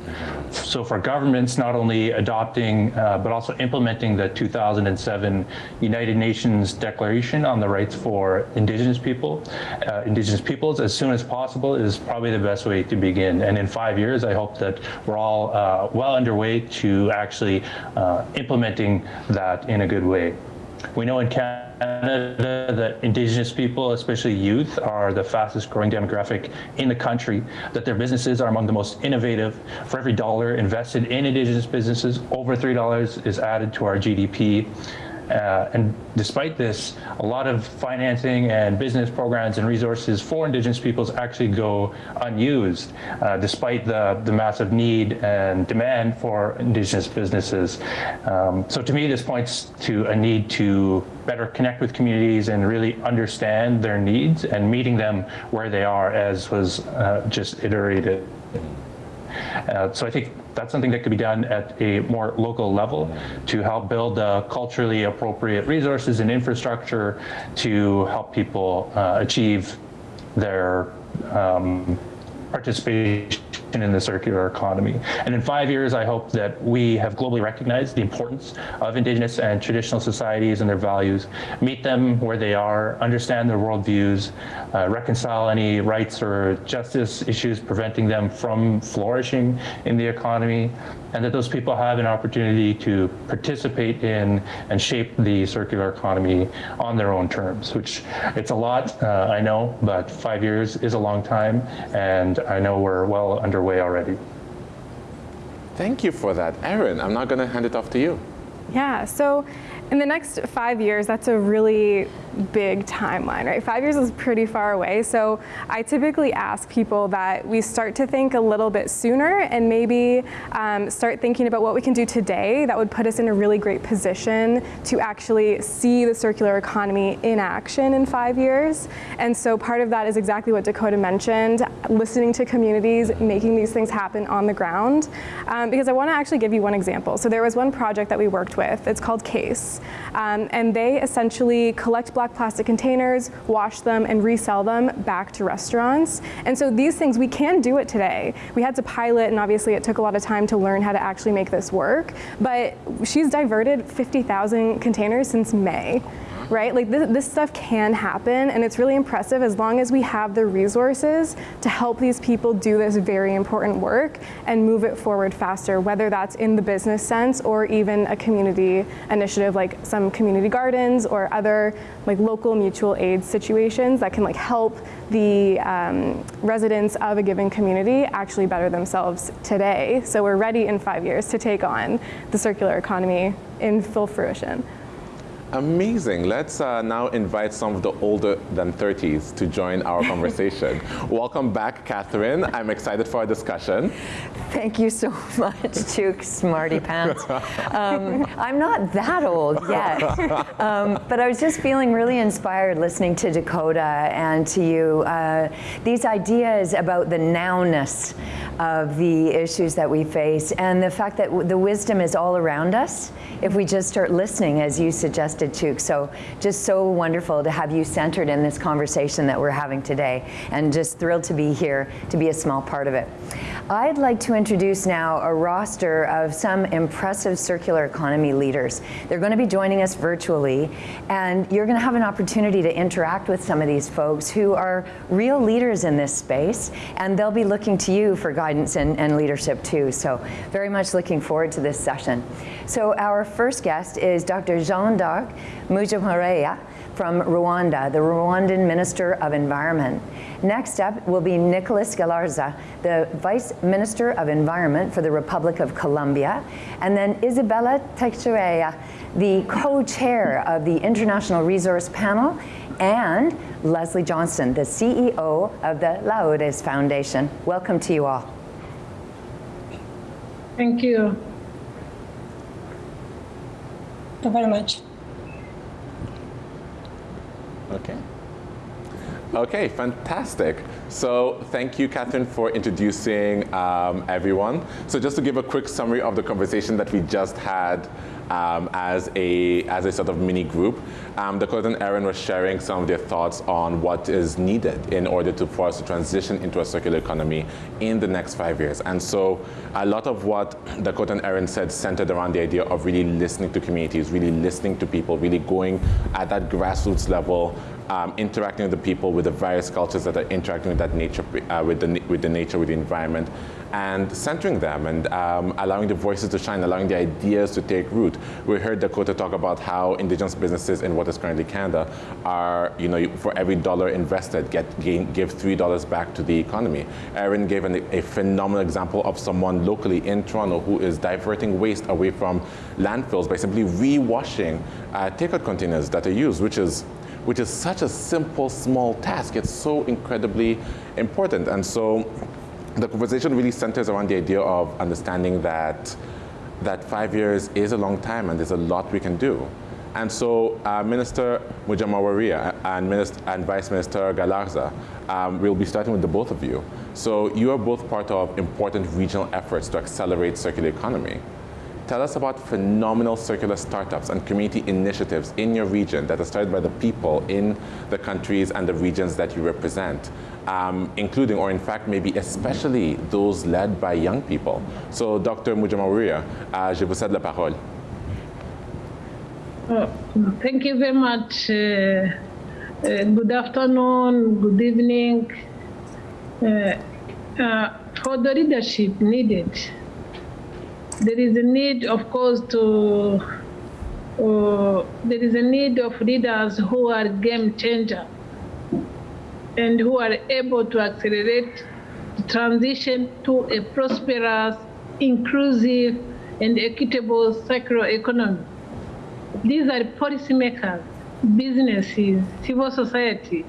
So for governments, not only adopting, uh, but also implementing the 2007 United Nations Declaration on the Rights for Indigenous People, uh, Indigenous Peoples as soon as possible is probably the best way to begin. And in five years, I hope that we're all uh, well underway to actually uh, implementing that in a good way. We know in Canada that Indigenous people, especially youth, are the fastest growing demographic in the country, that their businesses are among the most innovative. For every dollar invested in Indigenous businesses, over $3 is added to our GDP. Uh, and despite this, a lot of financing and business programs and resources for Indigenous peoples actually go unused, uh, despite the, the massive need and demand for Indigenous businesses. Um, so to me, this points to a need to better connect with communities and really understand their needs and meeting them where they are, as was uh, just iterated. Uh, so I think that's something that could be done at a more local level to help build uh, culturally appropriate resources and infrastructure to help people uh, achieve their um, participation in the circular economy. And in five years, I hope that we have globally recognized the importance of Indigenous and traditional societies and their values, meet them where they are, understand their worldviews, uh, reconcile any rights or justice issues preventing them from flourishing in the economy, and that those people have an opportunity to participate in and shape the circular economy on their own terms, which it's a lot, uh, I know, but five years is a long time, and I know we're well underway already. Thank you for that. Erin, I'm not going to hand it off to you. Yeah, so in the next five years, that's a really big timeline, right? Five years is pretty far away. So I typically ask people that we start to think a little bit sooner and maybe um, start thinking about what we can do today that would put us in a really great position to actually see the circular economy in action in five years. And so part of that is exactly what Dakota mentioned, listening to communities, making these things happen on the ground. Um, because I want to actually give you one example. So there was one project that we worked with. It's called CASE. Um, and they essentially collect black plastic containers, wash them, and resell them back to restaurants. And so these things, we can do it today. We had to pilot, and obviously it took a lot of time to learn how to actually make this work. But she's diverted 50,000 containers since May right? Like this, this, stuff can happen and it's really impressive as long as we have the resources to help these people do this very important work and move it forward faster, whether that's in the business sense or even a community initiative like some community gardens or other like local mutual aid situations that can like help the um, residents of a given community actually better themselves today. So we're ready in five years to take on the circular economy in full fruition. Amazing. Let's uh, now invite some of the older than 30s to join our conversation. Welcome back, Catherine. I'm excited for our discussion. Thank you so much, Chuck Smarty Pants. Um, I'm not that old yet, um, but I was just feeling really inspired listening to Dakota and to you. Uh, these ideas about the nowness of the issues that we face and the fact that the wisdom is all around us if we just start listening, as you So just so wonderful to have you centered in this conversation that we're having today, and just thrilled to be here to be a small part of it. I'd like to introduce now a roster of some impressive circular economy leaders. They're going to be joining us virtually, and you're going to have an opportunity to interact with some of these folks who are real leaders in this space, and they'll be looking to you for guidance and, and leadership too. So very much looking forward to this session. So our first guest is Dr. Jeanne d'Arc from Rwanda, the Rwandan Minister of Environment. Next up will be Nicholas Galarza, the Vice Minister of Environment for the Republic of Colombia, and then Izabella Teixeira, the co-chair of the International Resource Panel, and Leslie Johnston, the CEO of the Laudes Foundation. Welcome to you all. Thank you. Thank you very much. Okay. Okay, fantastic. So thank you, Catherine, for introducing um, everyone. So just to give a quick summary of the conversation that we just had um, as, a, as a sort of mini group. Um, Dakota and Erin were sharing some of their thoughts on what is needed in order to, for us to transition into a circular economy in the next five years. And so a lot of what Dakota and Erin said centered around the idea of really listening to communities, really listening to people, really going at that grassroots level, um, interacting with the people, with the various cultures that are interacting with that nature, uh, with, the, with the nature, with the environment, and centering them and um, allowing the voices to shine, allowing the ideas to take root. We heard Dakota talk about how indigenous businesses in what is currently Canada are, you know, for every dollar invested, get gain, give three dollars back to the economy. Erin gave an, a phenomenal example of someone locally in Toronto who is diverting waste away from landfills by simply re-washing uh, takeout containers that are used, which is which is such a simple, small task. It's so incredibly important. And so the conversation really centers around the idea of understanding that that five years is a long time and there's a lot we can do. And so uh, Minister Mujawamariya and, Minister, and Vice Minister Galarza, um, we'll be starting with the both of you. So you are both part of important regional efforts to accelerate circular economy. Tell us about phenomenal circular startups and community initiatives in your region that are started by the people in the countries and the regions that you represent um, including, or in fact, maybe especially those led by young people. So, Dr. Mujawamariya, uh, je vous cède la parole. Oh, thank you very much. Uh, uh, good afternoon, good evening. Uh, uh, for the leadership needed, there is a need, of course, to uh, there is a need of leaders who are game changers and who are able to accelerate the transition to a prosperous, inclusive, and equitable circular economy. These are policymakers, businesses, civil society,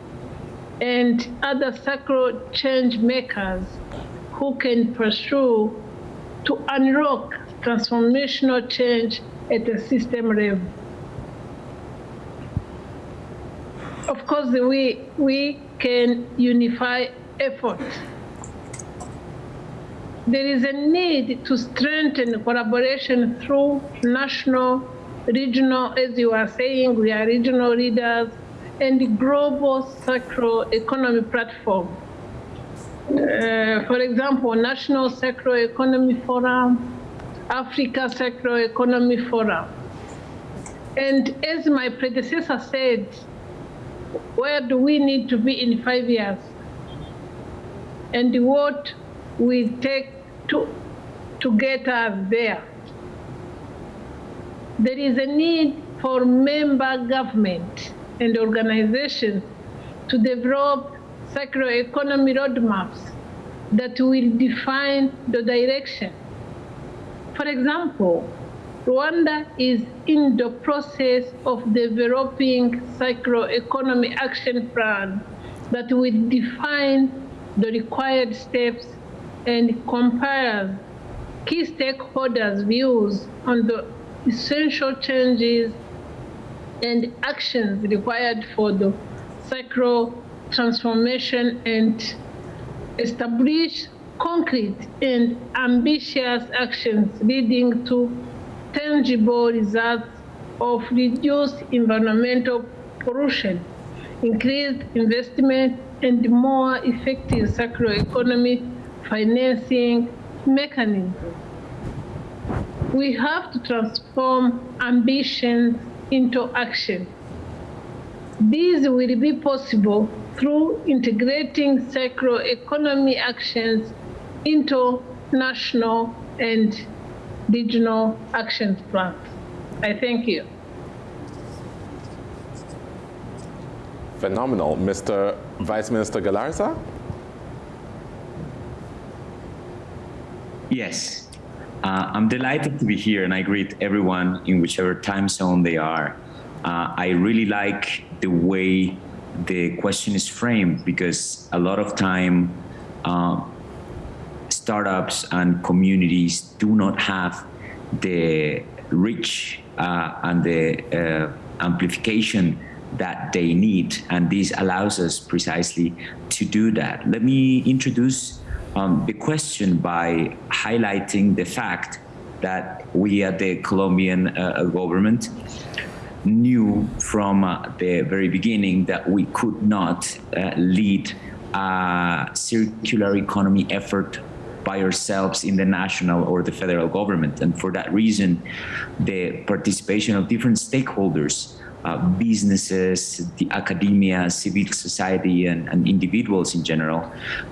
and other circular change makers who can pursue to unlock transformational change at the system level. Of course, we, we can unify effort. There is a need to strengthen collaboration through national regional, as you are saying, we are regional leaders and global circular economy platform. Uh, for example, National Circular Economy Forum, Africa Circular Economy Forum. And as my predecessor said, where do we need to be in five years? And what we take to, to get us there? There is a need for member government and organizations to develop circular economy roadmaps that will define the direction. For example, Rwanda is in the process of developing economy action plan that will define the required steps and compare key stakeholders' views on the essential changes and actions required for the circular transformation and establish concrete and ambitious actions leading to tangible results of reduced environmental pollution, increased investment, and more effective circular economy financing mechanisms. We have to transform ambition into action. This will be possible through integrating circular economy actions into national and regional action plans. I thank you. Phenomenal. Mr. Vice Minister Galarza? Yes. Uh, I'm delighted to be here and I greet everyone in whichever time zone they are. Uh, I really like the way the question is framed because a lot of time uh, startups and communities do not have the reach uh, and the uh, amplification that they need and this allows us precisely to do that. Let me introduce um, the question by highlighting the fact that we at the Colombian uh, government knew from uh, the very beginning that we could not uh, lead a circular economy effort by ourselves in the national or the federal government. And for that reason, the participation of different stakeholders, uh, businesses, the academia, civil society, and, and individuals in general,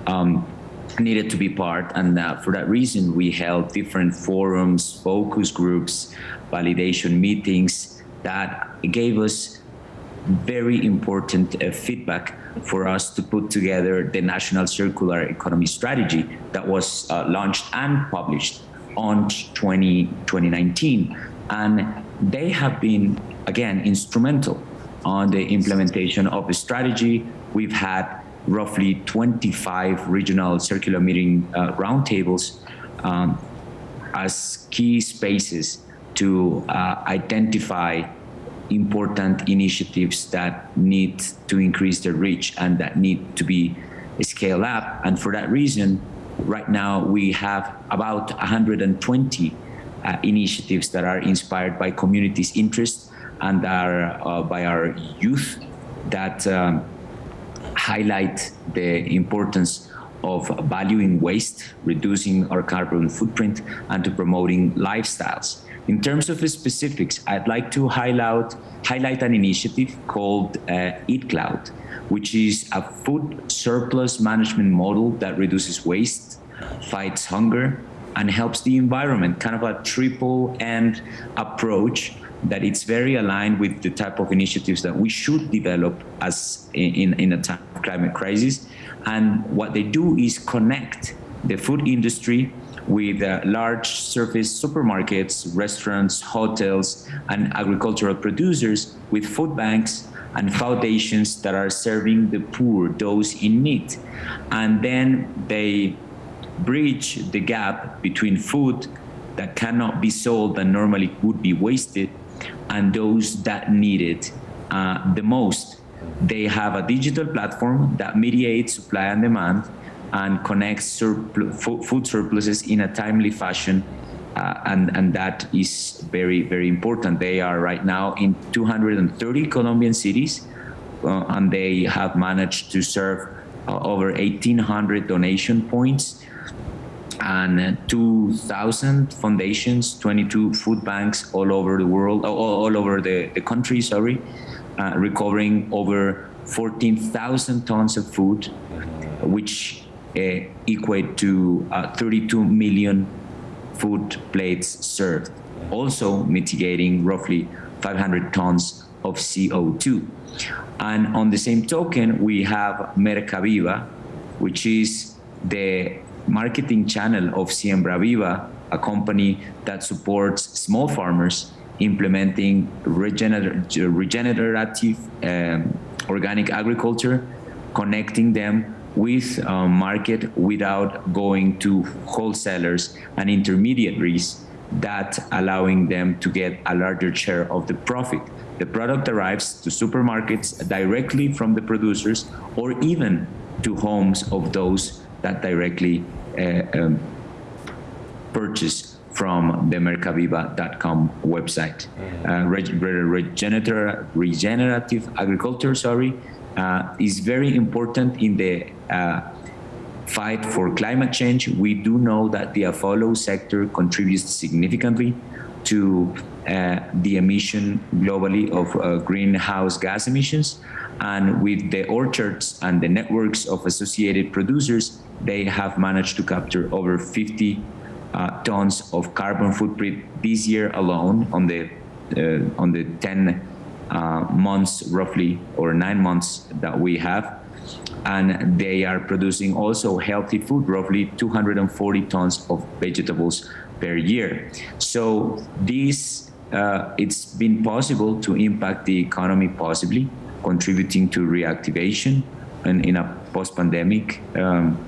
um, needed to be part. And uh, for that reason, we held different forums, focus groups, validation meetings that gave us very important uh, feedback for us to put together the National Circular Economy Strategy that was uh, launched and published on 20, 2019. And they have been, again, instrumental on the implementation of the strategy. We've had roughly 25 regional circular meeting uh, roundtables um, as key spaces to uh, identify important initiatives that need to increase their reach and that need to be scaled up. And for that reason, right now we have about 120 uh, initiatives that are inspired by communities' interest and are uh, by our youth that um, highlight the importance of valuing waste, reducing our carbon footprint, and to promoting lifestyles. In terms of specifics, I'd like to highlight, highlight an initiative called uh, EatCloud, which is a food surplus management model that reduces waste, fights hunger, and helps the environment, kind of a triple end approach that it's very aligned with the type of initiatives that we should develop as in, in a time of climate crisis. And what they do is connect the food industry with uh, large surface supermarkets, restaurants, hotels, and agricultural producers with food banks and foundations that are serving the poor, those in need. And then they bridge the gap between food that cannot be sold and normally would be wasted and those that need it uh, the most. They have a digital platform that mediates supply and demand and connects food surpluses in a timely fashion uh, and, and that is very, very important. They are right now in 230 Colombian cities, uh, and they have managed to serve uh, over 1,800 donation points and 2,000 foundations, 22 food banks all over the world, all, all over the, the country, sorry, uh, recovering over 14,000 tons of food, which equate to uh, 32 million food plates served, also mitigating roughly 500 tons of CO2. And on the same token, we have Mercaviva, which is the marketing channel of Siembra Viva, a company that supports small farmers implementing regener regenerative um, organic agriculture, connecting them with uh, market without going to wholesalers and intermediaries that allowing them to get a larger share of the profit. The product arrives to supermarkets directly from the producers or even to homes of those that directly uh, um, purchase from the mercaviva.com website. Uh, regenerative, regenerative agriculture, sorry, uh, is very important in the fight for climate change. We do know that the AFOLU sector contributes significantly to uh, the emission globally of uh, greenhouse gas emissions. And with the orchards and the networks of associated producers, they have managed to capture over 50 uh, tons of carbon footprint this year alone on the uh, on the 10 uh, months roughly or nine months that we have and they are producing also healthy food roughly 240 tons of vegetables per year. So this uh, it's been possible to impact the economy possibly contributing to reactivation and in a post-pandemic um,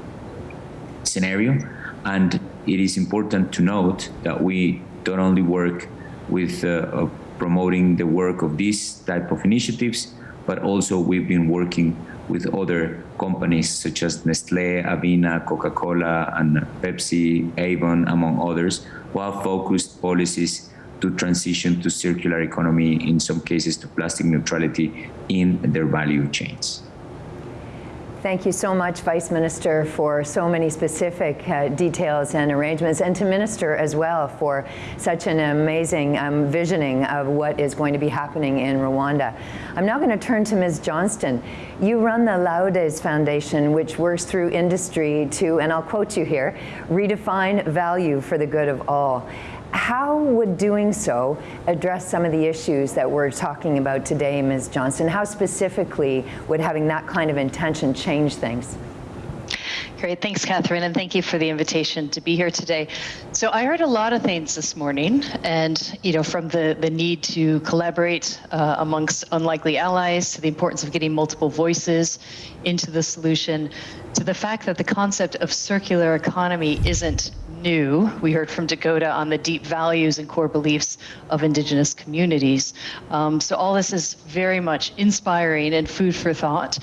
scenario. And it is important to note that we don't only work with uh, promoting the work of these type of initiatives, but also we've been working with other companies such as Nestle, Avina, Coca-Cola, and Pepsi, Avon, among others, who have focused policies to transition to circular economy, in some cases to plastic neutrality in their value chains. Thank you so much, Vice Minister, for so many specific uh, details and arrangements, and to Minister as well for such an amazing um, visioning of what is going to be happening in Rwanda. I'm now going to turn to Ms. Johnston. You run the Laudes Foundation, which works through industry to, and I'll quote you here, redefine value for the good of all. How would doing so address some of the issues that we're talking about today, Ms. Johnston? How specifically would having that kind of intention change things? Great, thanks, Catherine, and thank you for the invitation to be here today. So I heard a lot of things this morning, and you know, from the the need to collaborate uh, amongst unlikely allies, to the importance of getting multiple voices into the solution, to the fact that the concept of circular economy isn't new. We heard from Dakota on the deep values and core beliefs of indigenous communities. Um, so all this is very much inspiring and food for thought.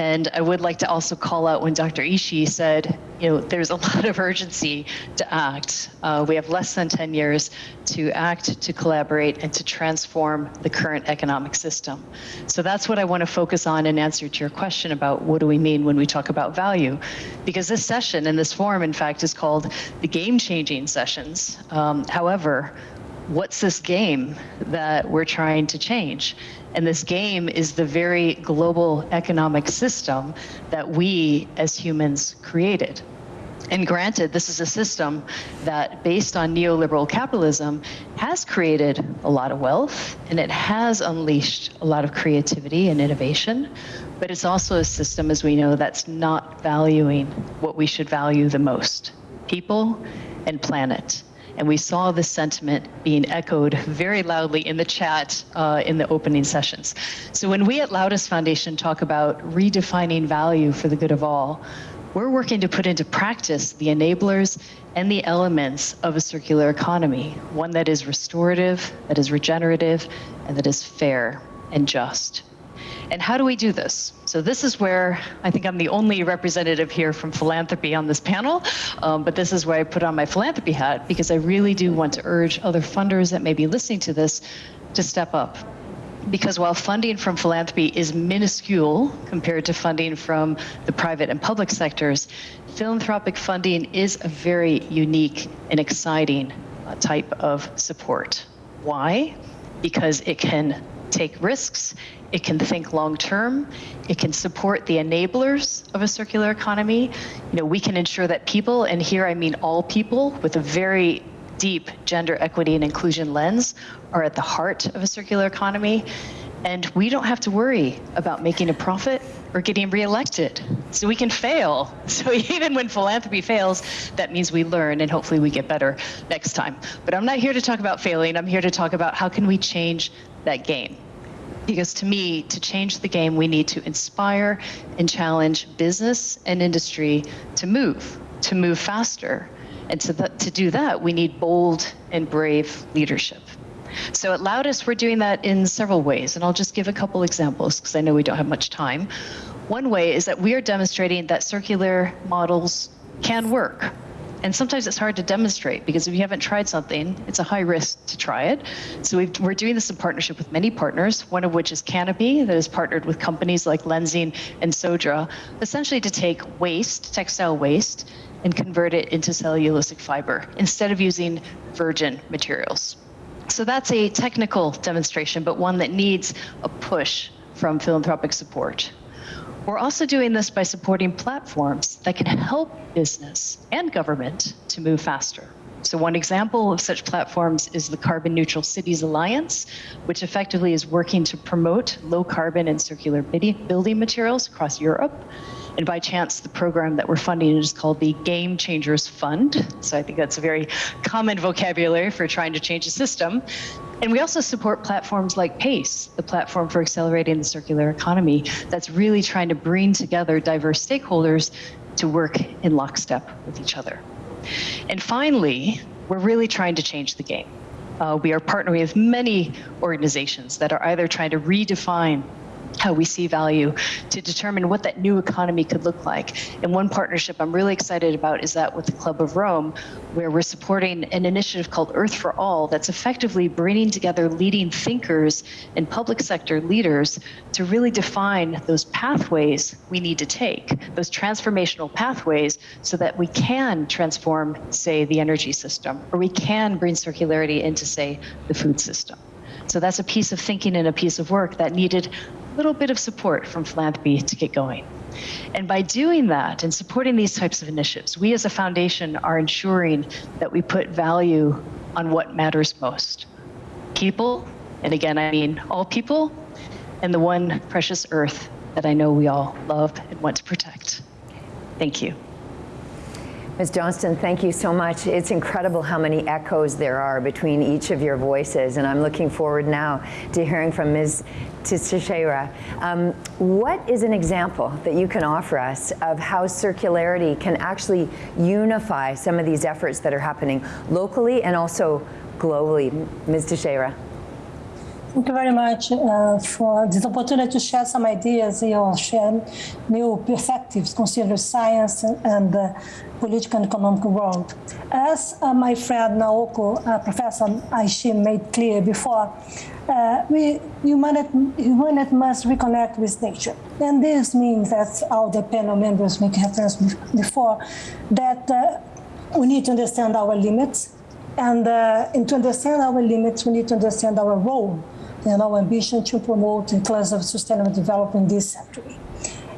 And I would like to also call out when Dr. Ishii said, you know, there's a lot of urgency to act. Uh, we have less than 10 years to act, to collaborate, and to transform the current economic system. So that's what I want to focus on in answer to your question about what do we mean when we talk about value. Because this session and this forum, in fact, is called the game-changing sessions. Um, however, what's this game that we're trying to change? And this game is the very global economic system that we as humans created. And granted, this is a system that, based on neoliberal capitalism, has created a lot of wealth and it has unleashed a lot of creativity and innovation. But it's also a system, as we know, that's not valuing what we should value the most people and planet. And we saw this sentiment being echoed very loudly in the chat uh, in the opening sessions. So when we at Laudes Foundation talk about redefining value for the good of all, we're working to put into practice the enablers and the elements of a circular economy, one that is restorative, that is regenerative, and that is fair and just. And how do we do this? So this is where I think I'm the only representative here from philanthropy on this panel, um, but this is where I put on my philanthropy hat because I really do want to urge other funders that may be listening to this to step up. Because while funding from philanthropy is minuscule compared to funding from the private and public sectors, philanthropic funding is a very unique and exciting uh, type of support. Why? Because it can take risks, it can think long term, it can support the enablers of a circular economy. You know, we can ensure that people, and here I mean all people, with a very deep gender equity and inclusion lens are at the heart of a circular economy. And we don't have to worry about making a profit or getting reelected. So we can fail. So even when philanthropy fails, that means we learn and hopefully we get better next time. But I'm not here to talk about failing. I'm here to talk about how can we change that game. Because to me, to change the game, we need to inspire and challenge business and industry to move, to move faster. And to, to do that, we need bold and brave leadership. So at Laudes, we're doing that in several ways, and I'll just give a couple examples because I know we don't have much time. One way is that we are demonstrating that circular models can work. And sometimes it's hard to demonstrate because if you haven't tried something, it's a high risk to try it. So we are doing this in partnership with many partners, one of which is Canopy, that has partnered with companies like Lenzing and Sodra, essentially to take waste, textile waste, and convert it into cellulosic fiber instead of using virgin materials. So that's a technical demonstration, but one that needs a push from philanthropic support. We're also doing this by supporting platforms that can help business and government to move faster. So one example of such platforms is the Carbon Neutral Cities Alliance, which effectively is working to promote low carbon and circular building materials across Europe. And by chance, the program that we're funding is called the Game Changers Fund. So I think that's a very common vocabulary for trying to change a system. And we also support platforms like PACE, the platform for accelerating the circular economy, that's really trying to bring together diverse stakeholders to work in lockstep with each other. And finally, we're really trying to change the game. Uh, we are partnering with many organizations that are either trying to redefine how we see value to determine what that new economy could look like. And one partnership I'm really excited about is that with the Club of Rome, where we're supporting an initiative called Earth for All that's effectively bringing together leading thinkers and public sector leaders to really define those pathways we need to take, those transformational pathways, so that we can transform, say, the energy system, or we can bring circularity into, say, the food system. So that's a piece of thinking and a piece of work that needed a little bit of support from philanthropy to get going. And by doing that and supporting these types of initiatives, we as a foundation are ensuring that we put value on what matters most. People, and again, I mean all people, and the one precious earth that I know we all love and want to protect. Thank you. Ms. Johnston, thank you so much. It's incredible how many echoes there are between each of your voices, and I'm looking forward now to hearing from Ms. Teixeira. Um, what is an example that you can offer us of how circularity can actually unify some of these efforts that are happening locally and also globally? Ms. Teixeira. Thank you very much uh, for this opportunity to share some ideas or share new perspectives concerning science and the political and economic world. As uh, my friend Naoko, uh, Professor Ishii made clear before, uh, we, humanity, humanity must reconnect with nature. And this means that all the panel members make reference before, that uh, we need to understand our limits. And, uh, and to understand our limits, we need to understand our role and our ambition to promote inclusive sustainable development in this century.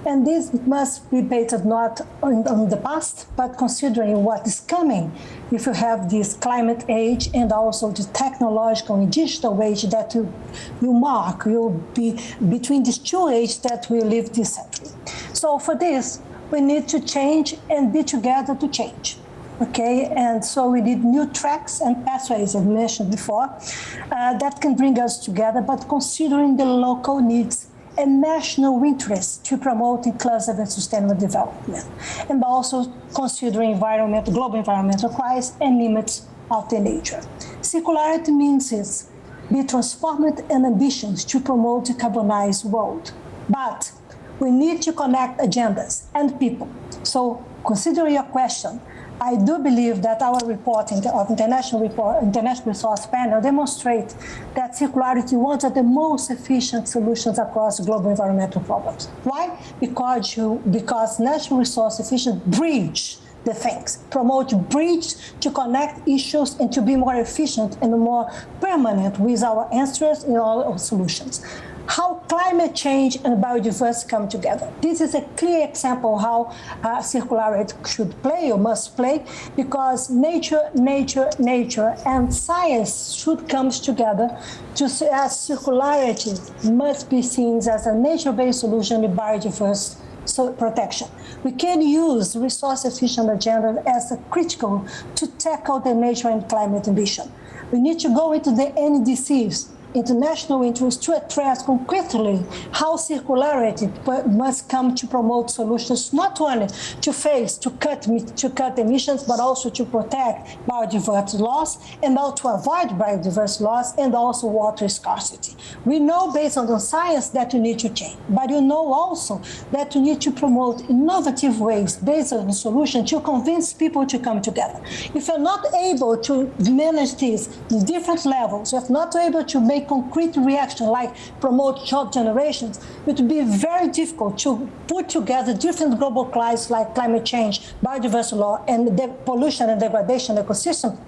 And this must be based not on, on, the past, but considering what is coming. If you have this climate age and also the technological and digital age that you, you mark, will be between these two ages that we live this century. So for this, we need to change and be together to change okay? And so we need new tracks and pathways, as mentioned before, uh, that can bring us together, but considering the local needs and national interests to promote inclusive and sustainable development, and also considering environment, global environmental crisis and limits of the nature. Circularity means is be transformed and ambitions to promote a carbonized world. But we need to connect agendas and people. So considering your question, I do believe that our report of international report, international resource panel demonstrate that circularity of the most efficient solutions across global environmental problems. Why? Because you, because natural resource efficient bridge the things, promote bridge to connect issues and to be more efficient and more permanent with our answers in all our solutions how climate change and biodiversity come together. This is a clear example how uh, circularity should play or must play because nature, nature, nature and science should come together to as circularity must be seen as a nature-based solution in biodiversity so protection. We can use resource-efficient agenda as a critical to tackle the nature and climate ambition. We need to go into the NDCs international interest to address concretely how circularity must come to promote solutions not only to face to cut to cut emissions but also to protect biodiversity loss and also to avoid biodiversity loss and also water scarcity. We know based on the science that you need to change, but you know also that you need to promote innovative ways based on the solution to convince people to come together. If you're not able to manage this in different levels, if not able to make concrete reaction like promote job generations, it would be very difficult to put together different global crises like climate change, biodiversity law, and the pollution and degradation ecosystem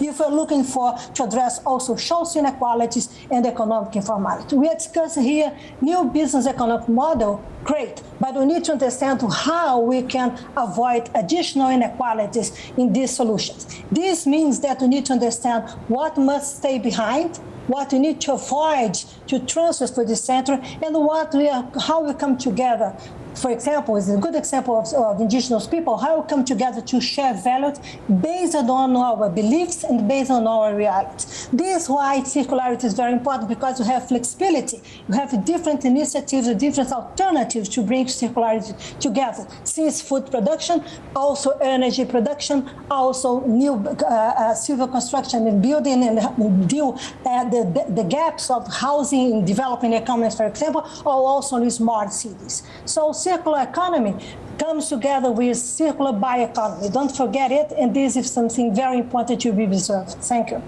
if we're looking for to address also social inequalities and economic informality. We are discussing here new business economic model, great, but we need to understand how we can avoid additional inequalities in these solutions. This means that we need to understand what must stay behind what we need to avoid to transfer to the center, and what we are, how we come together for example, is a good example of, of, indigenous people, how we come together to share values based on our beliefs and based on our realities. This is why circularity is very important because you have flexibility. You have different initiatives, different alternatives to bring circularity together. Since food production, also energy production, also new uh, uh, civil construction and building and deal uh, the, the, the gaps of housing in developing economies, for example, or also in smart cities. So circular economy comes together with circular bioeconomy. Don't forget it, and this is something very important to be observed. Thank you.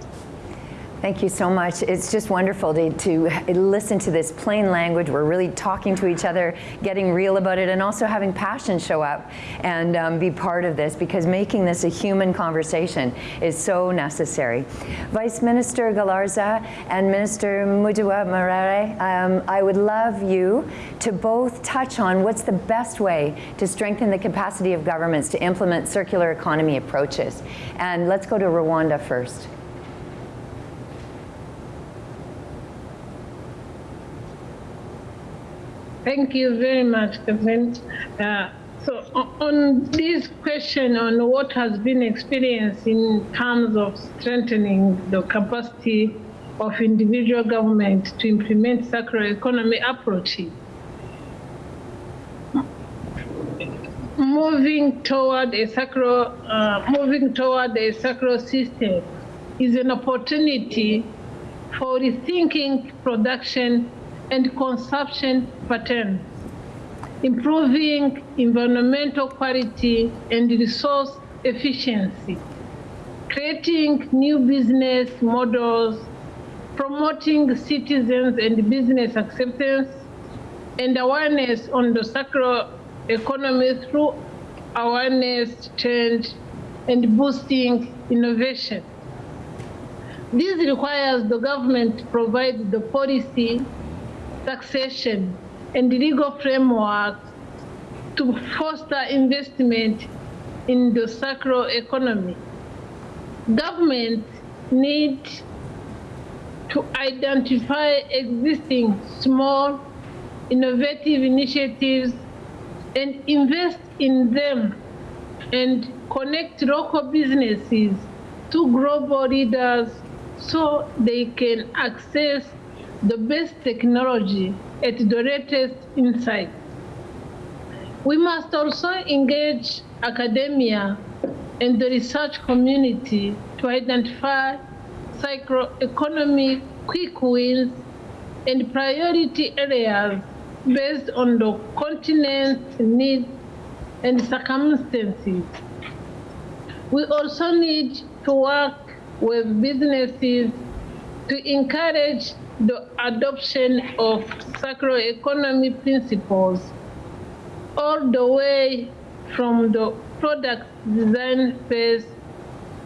Thank you so much. It's just wonderful to, to, listen to this plain language. We're really talking to each other, getting real about it, and also having passion show up and um, be part of this because making this a human conversation is so necessary. Vice Minister Galarza and Minister Mujawamariya, um, I would love you to both touch on what's the best way to strengthen the capacity of governments to implement circular economy approaches. And let's go to Rwanda first. Thank you very much, Kevin. Uh, so on this question on what has been experienced in terms of strengthening the capacity of individual government to implement circular economy approaches, moving toward a circular, uh, moving toward a circular system is an opportunity for rethinking production and consumption patterns, improving environmental quality and resource efficiency, creating new business models, promoting citizens and business acceptance, and awareness on the circular economy through awareness, change, and boosting innovation. This requires the government to provide the policy taxation, and legal framework to foster investment in the circular economy. Government need to identify existing small innovative initiatives and invest in them and connect local businesses to global leaders so they can access the best technology at the latest insight. We must also engage academia and the research community to identify economic quick wins, and priority areas based on the continent's needs and circumstances. We also need to work with businesses to encourage the adoption of circular economy principles all the way from the product design phase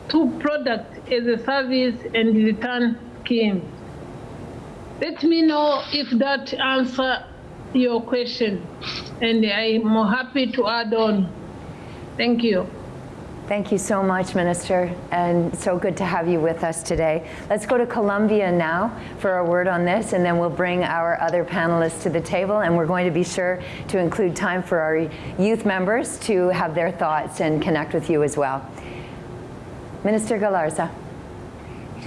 to product as a service and return scheme. Let me know if that answer your question and I'm more happy to add on. Thank you. Thank you so much, Minister, and so good to have you with us today. Let's go to Colombia now for a word on this, and then we'll bring our other panelists to the table, and we're going to be sure to include time for our youth members to have their thoughts and connect with you as well. Minister Galarza.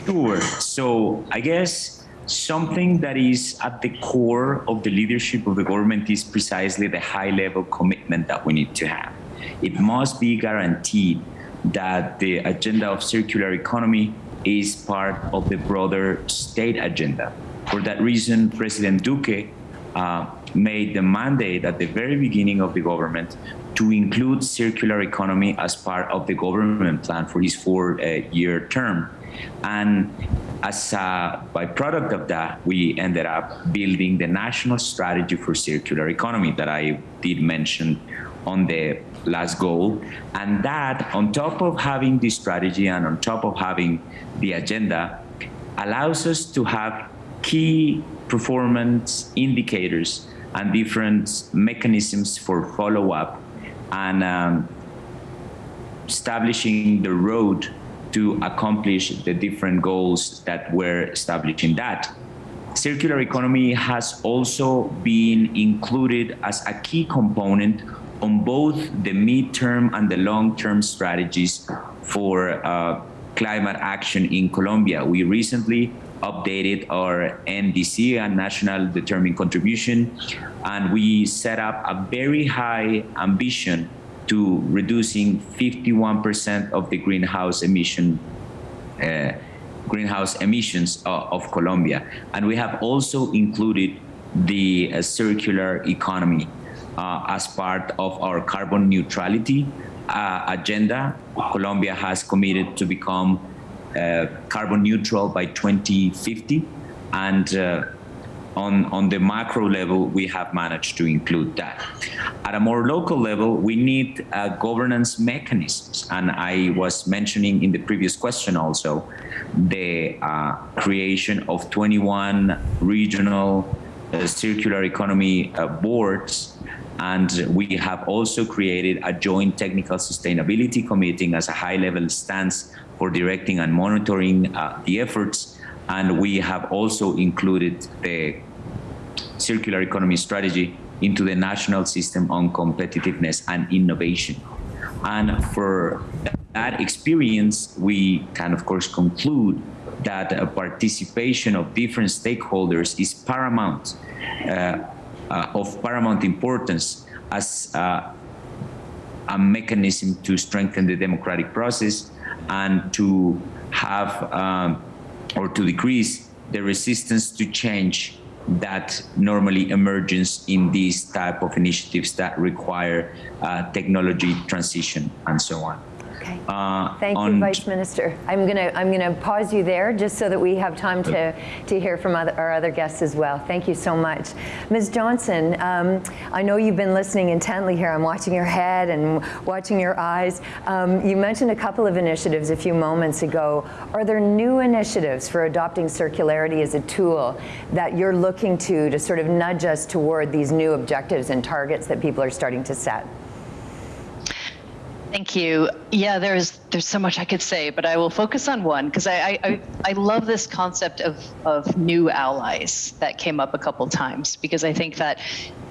Sure. So I guess something that is at the core of the leadership of the government is precisely the high level commitment that we need to have it must be guaranteed that the agenda of circular economy is part of the broader state agenda. For that reason, President Duque uh, made the mandate at the very beginning of the government to include circular economy as part of the government plan for his four-year uh, term. And as a byproduct of that, we ended up building the national strategy for circular economy that I did mention on the last goal. And that, on top of having the strategy and on top of having the agenda, allows us to have key performance indicators and different mechanisms for follow-up and um, establishing the road to accomplish the different goals that were established in that. Circular economy has also been included as a key component on both the midterm and the long-term strategies for uh, climate action in Colombia. We recently updated our NDC, a National Determined Contribution, and we set up a very high ambition to reducing 51% of the greenhouse emission uh, greenhouse emissions uh, of Colombia. And we have also included the uh, circular economy as part of our carbon neutrality uh, agenda. Colombia has committed to become uh, carbon neutral by 2050 and uh, on, on the macro level, we have managed to include that. At a more local level, we need uh, governance mechanisms. And I was mentioning in the previous question also, the uh, creation of 21 regional uh, circular economy uh, boards and we have also created a joint technical sustainability committee as a high level stance for directing and monitoring uh, the efforts. And we have also included the circular economy strategy into the national system on competitiveness and innovation. And for that experience, we can of course conclude that participation of different stakeholders is paramount uh, of paramount importance as uh, a mechanism to strengthen the democratic process and to have um, or to decrease the resistance to change that normally emerges in these type of initiatives that require uh, technology transition and so on. Okay. Uh, Thank you, Vice Minister. I'm gonna I'm gonna pause you there just so that we have time to to hear from other, our other guests as well. Thank you so much, Ms. Johnston. Um, I know you've been listening intently here. I'm watching your head and watching your eyes. Um, you mentioned a couple of initiatives a few moments ago. Are there new initiatives for adopting circularity as a tool that you're looking to to sort of nudge us toward these new objectives and targets that people are starting to set? Thank you. Yeah, there's there's so much I could say, but I will focus on one because I, I I love this concept of of new allies that came up a couple times because I think that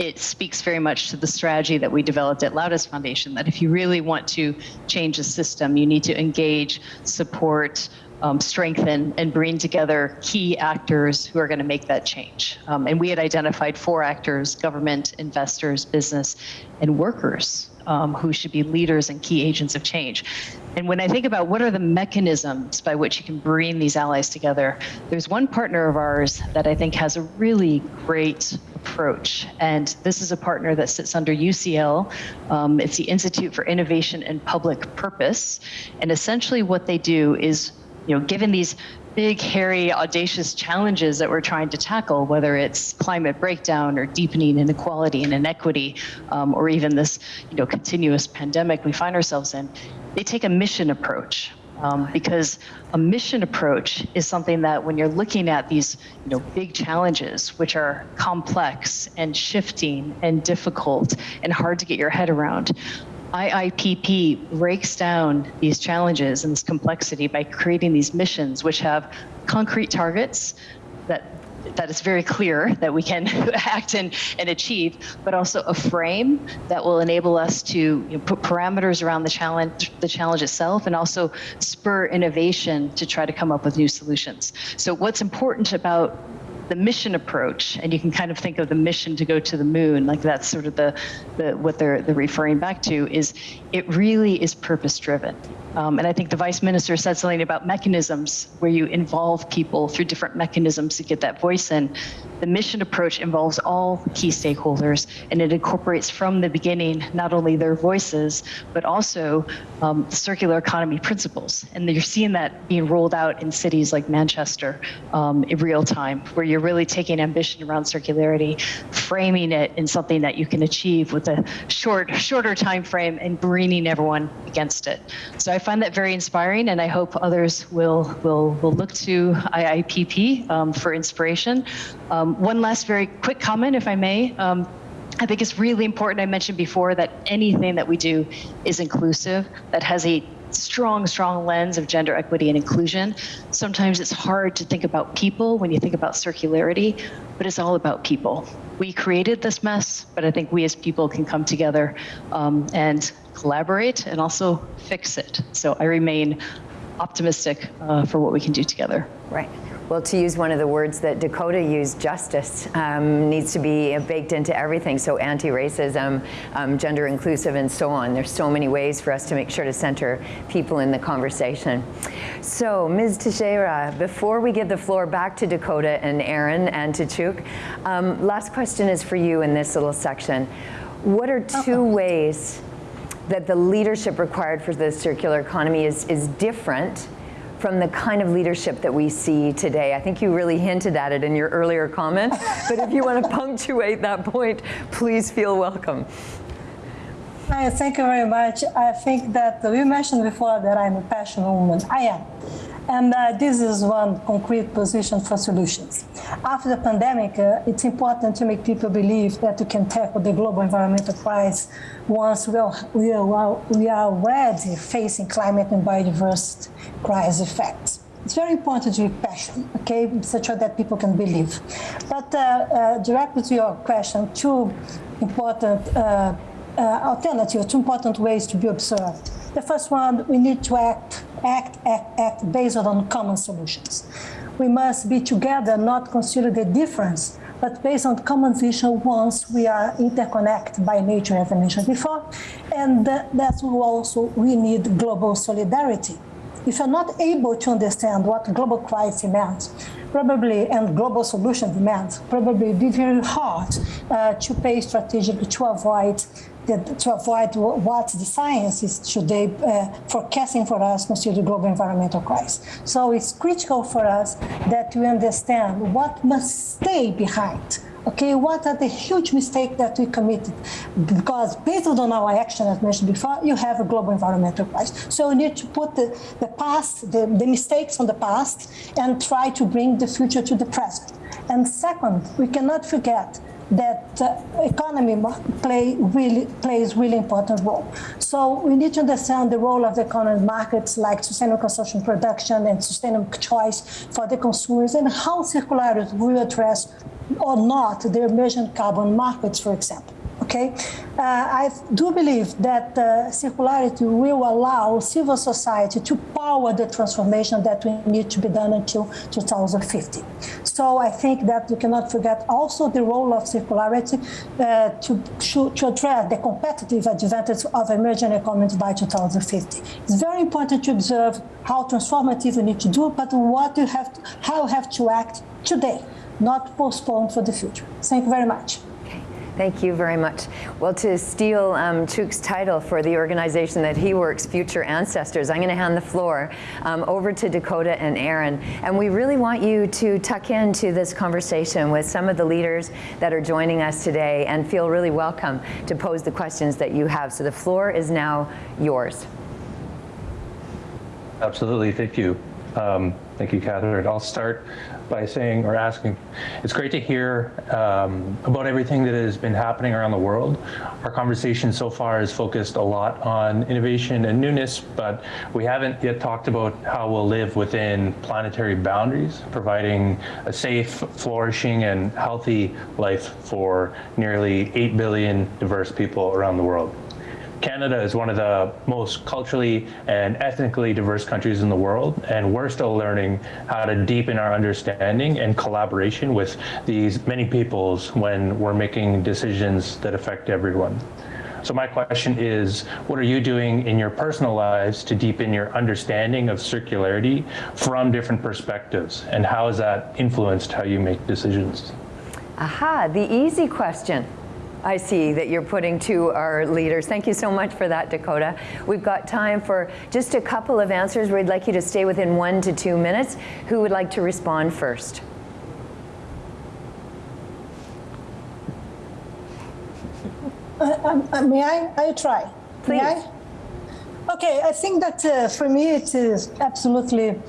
it speaks very much to the strategy that we developed at Laudes Foundation that if you really want to change the system, you need to engage, support, um, strengthen and bring together key actors who are going to make that change. Um, and we had identified four actors, government, investors, business, and workers um, who should be leaders and key agents of change. And when I think about what are the mechanisms by which you can bring these allies together, there's one partner of ours that I think has a really great approach. And this is a partner that sits under UCL. Um, it's the Institute for Innovation and Public Purpose. And essentially what they do is, you know, given these big, hairy, audacious challenges that we're trying to tackle, whether it's climate breakdown or deepening inequality and inequity, um, or even this, you know, continuous pandemic we find ourselves in, they take a mission approach. Um, because a mission approach is something that when you're looking at these you know big challenges which are complex and shifting and difficult and hard to get your head around IIPP breaks down these challenges and this complexity by creating these missions which have concrete targets that that is very clear that we can act and, and achieve, but also a frame that will enable us to you know, put parameters around the challenge, the challenge itself, and also spur innovation to try to come up with new solutions. So what's important about the mission approach, and you can kind of think of the mission to go to the moon, like that's sort of the, the what they're, they're referring back to, is it really is purpose driven. Um, and I think the vice minister said something about mechanisms where you involve people through different mechanisms to get that voice in. The mission approach involves all key stakeholders and it incorporates from the beginning not only their voices, but also um, circular economy principles. And you're seeing that being rolled out in cities like Manchester um, in real time, where you're really taking ambition around circularity, framing it in something that you can achieve with a short, shorter time frame and bringing everyone against it. So I find that very inspiring and I hope others will, will, will look to IIPP um, for inspiration. Um, one last very quick comment, if I may. Um, I think it's really important. I mentioned before that anything that we do is inclusive, that has a strong, strong lens of gender equity and inclusion. Sometimes it's hard to think about people when you think about circularity, but it's all about people. We created this mess, but I think we as people can come together um, and collaborate and also fix it. So I remain optimistic uh, for what we can do together. Right. Well, to use one of the words that Dakota used, justice um, needs to be baked into everything. So anti-racism, um, gender inclusive, and so on. There's so many ways for us to make sure to center people in the conversation. So, Ms. Teixeira, before we give the floor back to Dakota and Erin and to Chuck, um, last question is for you in this little section. What are two ways that the leadership required for the circular economy is, is different from the kind of leadership that we see today. I think you really hinted at it in your earlier comment, but if you want to punctuate that point, please feel welcome. Hi, thank you very much. I think that you mentioned before that I'm a passionate woman. I am. And uh, this is one concrete position for solutions. After the pandemic, uh, it's important to make people believe that we can tackle the global environmental crisis once we are, we are, we are already facing climate and biodiversity crisis effects. It's very important to be passionate, okay, such that people can believe. But uh, uh directly to your question, two important uh, uh, alternatives, two important ways to be observed. The first one, we need to act, act, act, act based on common solutions. We must be together, not consider the difference, but based on common vision once we are interconnected by nature, as I mentioned before. And that's also we need global solidarity. If you're not able to understand what global crisis means, probably and global solution demands, probably be very hard uh, to pay strategically to avoid to avoid what the science is today uh, forecasting for us consider the global environmental crisis. So it's critical for us that we understand what must stay behind. Okay, what are the huge mistakes that we committed? Because based on our action, as mentioned before, you have a global environmental crisis. So we need to put the, the past, the, the mistakes from the past, and try to bring the future to the present. And second, we cannot forget that uh, economy play really plays really important role. So we need to understand the role of the economic markets like sustainable consumption production and sustainable choice for the consumers and how circularity will address or not the emerging carbon markets, for example. Okay, uh, I do believe that uh, circularity will allow civil society to power the transformation that we need to be done until 2050. So I think that we cannot forget also the role of circularity uh, to, to, address the competitive advantage of emerging economies by 2050. It's very important to observe how transformative we need to do, but what you have to, how you have to act today, not postpone for the future. Thank you very much. Thank you very much. Well, to steal um, Chuck's title for the organization that he works, Future Ancestors, I'm going to hand the floor um, over to Dakota and Erin. And we really want you to tuck into this conversation with some of the leaders that are joining us today and feel really welcome to pose the questions that you have. So the floor is now yours. Absolutely. Thank you. Um, thank you, Catherine. I'll start by saying or asking, it's great to hear um, about everything that has been happening around the world. Our conversation so far has focused a lot on innovation and newness, but we haven't yet talked about how we'll live within planetary boundaries, providing a safe, flourishing, and healthy life for nearly 8 billion diverse people around the world. Canada is one of the most culturally and ethnically diverse countries in the world, and we're still learning how to deepen our understanding and collaboration with these many peoples when we're making decisions that affect everyone. So my question is, what are you doing in your personal lives to deepen your understanding of circularity from different perspectives, and how has that influenced how you make decisions? Aha, the easy question. I see that you're putting to our leaders. Thank you so much for that, Dakota. We've got time for just a couple of answers. We'd like you to stay within one to two minutes. Who would like to respond first? Uh, um, uh, may I? I try. Please. May I? Okay, I think that uh, for me it is absolutely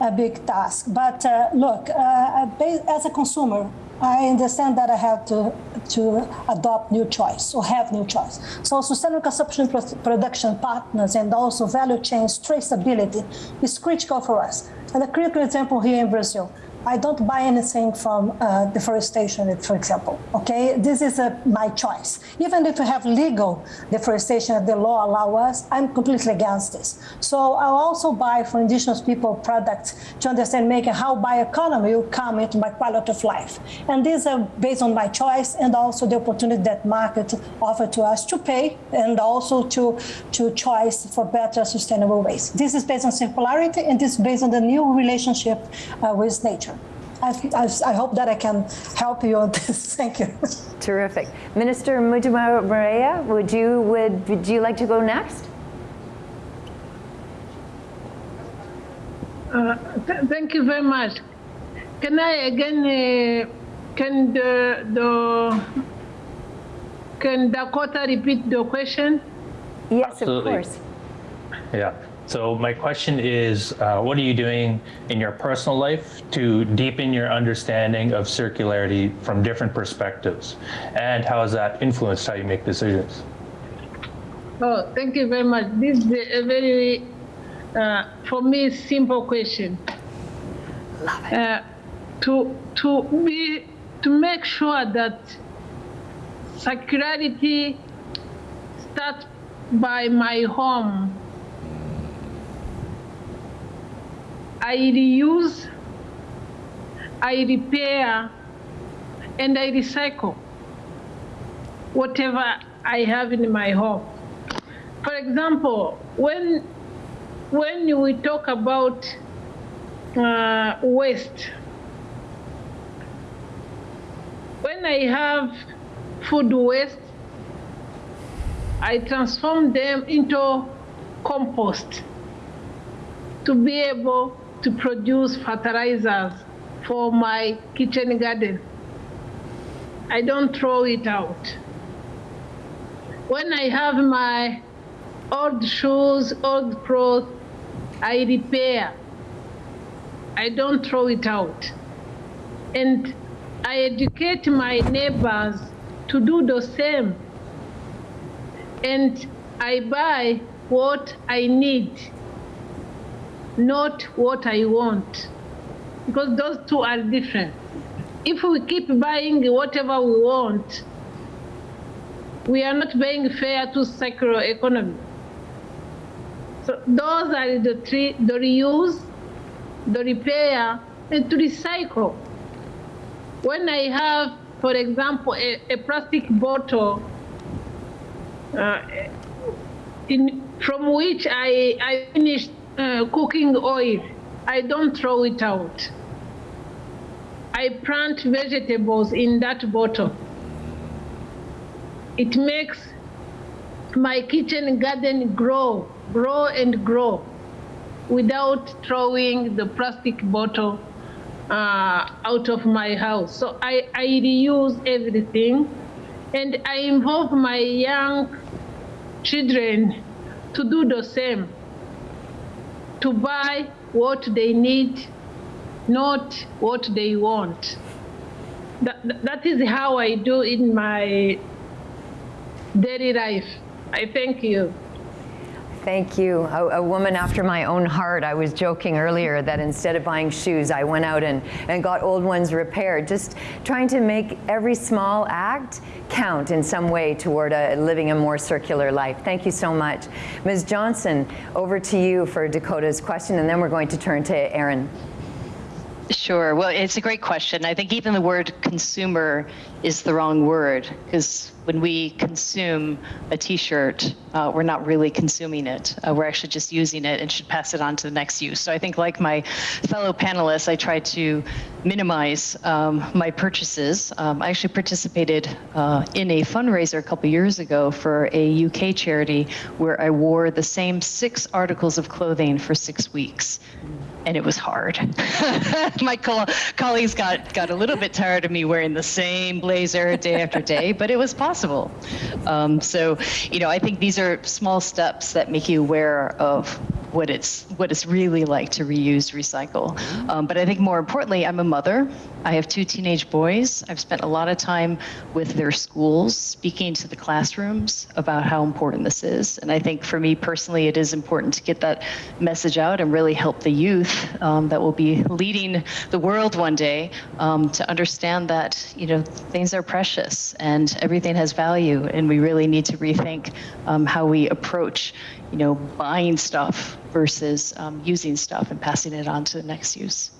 a big task. But uh, look, uh, as a consumer, I understand that I have to, to adopt new choice or have new choice. So sustainable consumption production partners and also value chains traceability is critical for us. And a critical example here in Brazil, I don't buy anything from uh, deforestation, for example. Okay, this is uh, my choice. Even if we have legal deforestation, the law allow us, I'm completely against this. So I'll also buy for indigenous people products to understand making how bioeconomy will come into my quality of life. And these are based on my choice and also the opportunity that market offer to us to pay and also to, to choice for better sustainable ways. This is based on circularity and this is based on the new relationship uh, with nature. I, I, I, hope that I can help you on this. Thank you. Terrific. Minister Mujiba would you would would you like to go next? Uh, th thank you very much. Can I again? Uh, can the, the can Dakota repeat the question? Yes, Absolutely. of course. Yeah. So my question is, uh, what are you doing in your personal life to deepen your understanding of circularity from different perspectives? And how has that influenced how you make decisions? Oh, thank you very much. This is a very, uh, for me, simple question. Love it. Uh, to, to, be, to make sure that circularity starts by my home I reuse, I repair, and I recycle whatever I have in my home. For example, when, when we talk about uh, waste, when I have food waste, I transform them into compost to be able to produce fertilizers for my kitchen garden. I don't throw it out. When I have my old shoes, old clothes, I repair. I don't throw it out. And I educate my neighbors to do the same. And I buy what I need not what I want. Because those two are different. If we keep buying whatever we want, we are not being fair to circular economy. So those are the three, the reuse, the repair, and to recycle. When I have, for example, a, a plastic bottle uh, in, from which I, I finished uh, cooking oil, I don't throw it out. I plant vegetables in that bottle. It makes my kitchen garden grow, grow and grow without throwing the plastic bottle uh, out of my house. So I, I reuse everything and I involve my young children to do the same, to buy what they need, not what they want. That, that is how I do in my daily life. I thank you. Thank you. A, a, woman after my own heart. I was joking earlier that instead of buying shoes, I went out and, and got old ones repaired. Just trying to make every small act count in some way toward a, living a more circular life. Thank you so much. Ms. Johnston, over to you for Dakota's question, and then we're going to turn to Erin. Sure. Well, it's a great question. I think even the word consumer is the wrong word because when we consume a T-shirt, uh, we're not really consuming it. Uh, we're actually just using it and should pass it on to the next use. So I think, like my fellow panelists, I try to minimize um, my purchases. Um, I actually participated uh, in a fundraiser a couple years ago for a UK charity where I wore the same six articles of clothing for six weeks and it was hard. My co colleagues got, got a little bit tired of me wearing the same blazer day after day, but it was possible. Um, so, you know, I think these are small steps that make you aware of what it's what it's really like to reuse, recycle. Um, but I think more importantly, I'm a mother. I have two teenage boys. I've spent a lot of time with their schools, speaking to the classrooms about how important this is. And I think for me personally, it is important to get that message out and really help the youth um, that will be leading the world one day um, to understand that you know things are precious and everything has value, and we really need to rethink um, how we approach you know buying stuff versus um, using stuff and passing it on to the next use.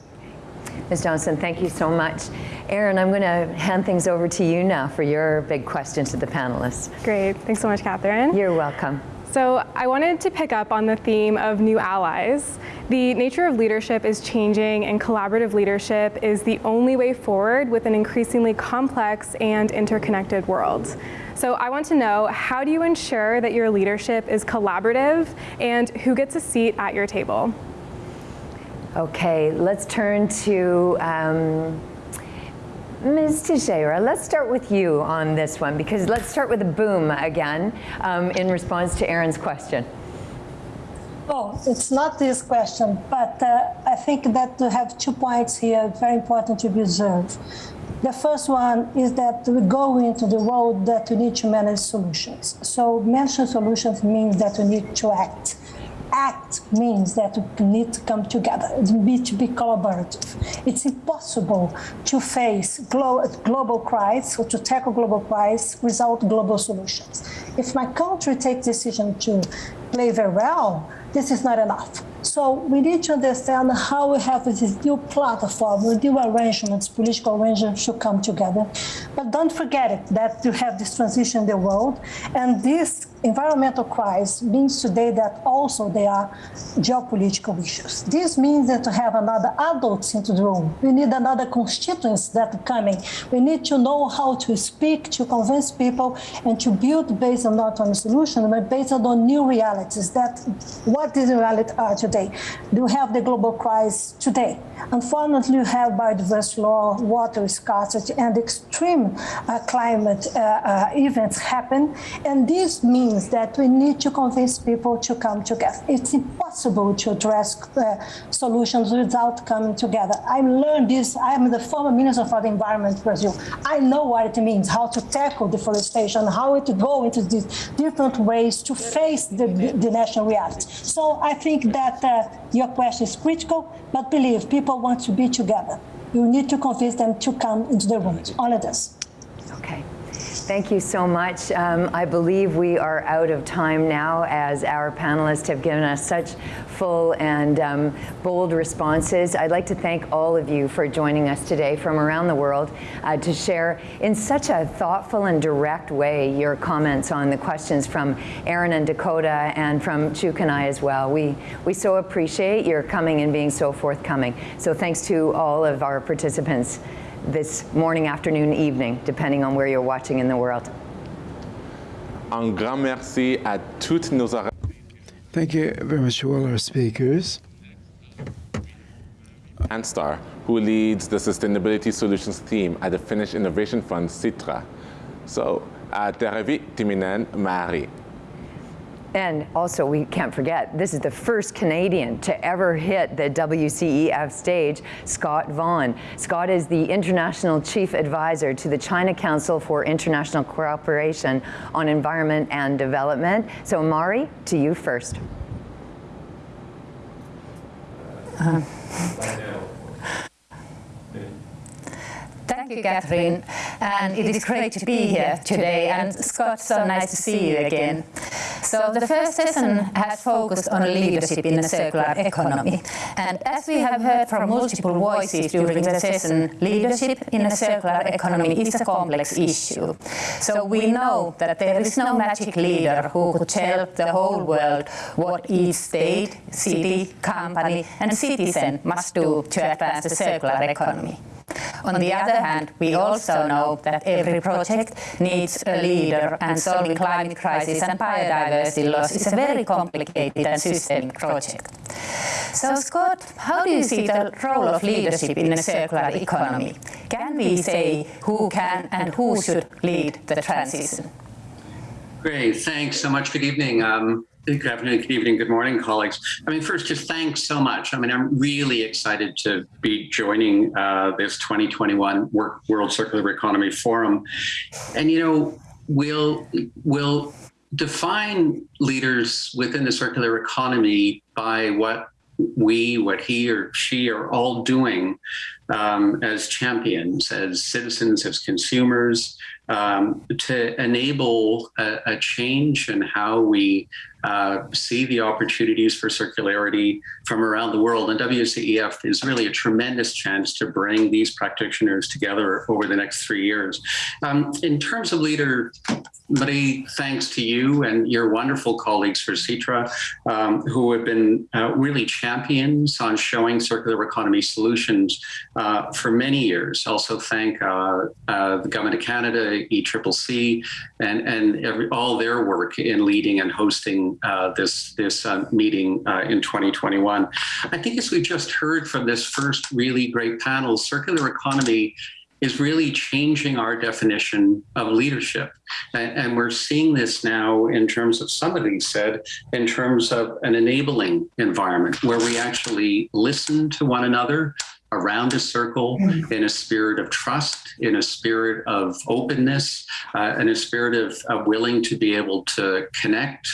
Ms. Johnston, thank you so much. Erin, I'm going to hand things over to you now for your big question to the panelists. Great. Thanks so much, Catherine. You're welcome. So I wanted to pick up on the theme of new allies. The nature of leadership is changing and collaborative leadership is the only way forward with an increasingly complex and interconnected world. So I want to know, how do you ensure that your leadership is collaborative and who gets a seat at your table? Okay, let's turn to um, Ms. Teixeira, let's start with you on this one because let's start with a boom again um, in response to Erin's question. Oh, it's not this question, but uh, I think that we have two points here very important to be observed. The first one is that we go into the road that we need to manage solutions. So managing solutions means that we need to act act means that we need to come together. It needs to be collaborative. It's impossible to face glo global crisis or to tackle global crisis without global solutions. If my country takes decision to play very well, this is not enough. So we need to understand how we have this new platform, with new arrangements, political arrangements should come together. But don't forget it, that you have this transition in the world. And this environmental crisis means today that also there are geopolitical issues. This means that to have another adults into the room. We need another constituents that are coming. We need to know how to speak, to convince people, and to build based on not on a solution, but based on new realities. That what these realities are today. You have the global crisis today. Unfortunately, you have biodiversity law, water scarcity, and extreme uh, climate uh, uh, events happen. And this means that we need to convince people to come together. It's impossible to address uh, solutions without coming together. I learned this. I'm the former Minister for the Environment, Brazil. I know what it means, how to tackle deforestation, how to go into these different ways to face the, the national reality. So I think that uh, your question is critical, but believe people want to be together. You need to convince them to come into the room. All of this. Thank you so much. Um, I believe we are out of time now as our panelists have given us such full and um, bold responses. I'd like to thank all of you for joining us today from around the world uh, to share in such a thoughtful and direct way your comments on the questions from Erin and Dakota and from Chuck and I as well. We, we so appreciate your coming and being so forthcoming. So thanks to all of our participants this morning, afternoon, evening, depending on where you're watching in the world. Un grand merci à toutes nos Thank you very much to all our speakers. Pantsar, who leads the Sustainability Solutions team at the Finnish Innovation Fund, Sitra. So, Tervehdit Timonen Mari. And also, we can't forget, this is the first Canadian to ever hit the WCEF stage, Scott Vaughan. Scott is the International Chief Advisor to the China Council for International Cooperation on Environment and Development. So, Mari, to you first. Uh, Thank you, Catherine. And it is great to be here today. And Scott, so nice to see you again. So the first session has focused on leadership in a circular economy. And as we have heard from multiple voices during the session, leadership in a circular economy is a complex issue. So we know that there is no magic leader who could tell the whole world what each state, city, company and citizen must do to advance the circular economy. On the other hand, we also know that every project needs a leader and solving climate crisis and biodiversity loss is a very complicated and systemic project. So Scott, how do you see the role of leadership in a circular economy? Can we say who can and who should lead the transition? Great, thanks so much. Good evening. Um, Good afternoon, good evening, good morning, colleagues. I mean, first, just thanks so much. I mean, I'm really excited to be joining uh, this 2021 World Circular Economy Forum. And, you know, we'll, we'll define leaders within the circular economy by what we, what he or she are all doing um, as champions, as citizens, as consumers, um, to enable a, a, change in how we uh, see the opportunities for circularity from around the world. And WCEF is really a tremendous chance to bring these practitioners together over the next three years. Um, in terms of leader, Marie, thanks to you and your wonderful colleagues for Sitra, um, who have been uh, really champions on showing circular economy solutions uh, for many years. Also thank uh, uh, the Government of Canada, ECCC, and, and every, all their work in leading and hosting uh, this, this uh, meeting in 2021. I think as we just heard from this first really great panel, circular economy is really changing our definition of leadership. And, and, we're seeing this now in terms of somebody said, in terms of an enabling environment where we actually listen to one another around a circle in a spirit of trust, in a spirit of openness, uh, in a spirit of, of willing to be able to connect,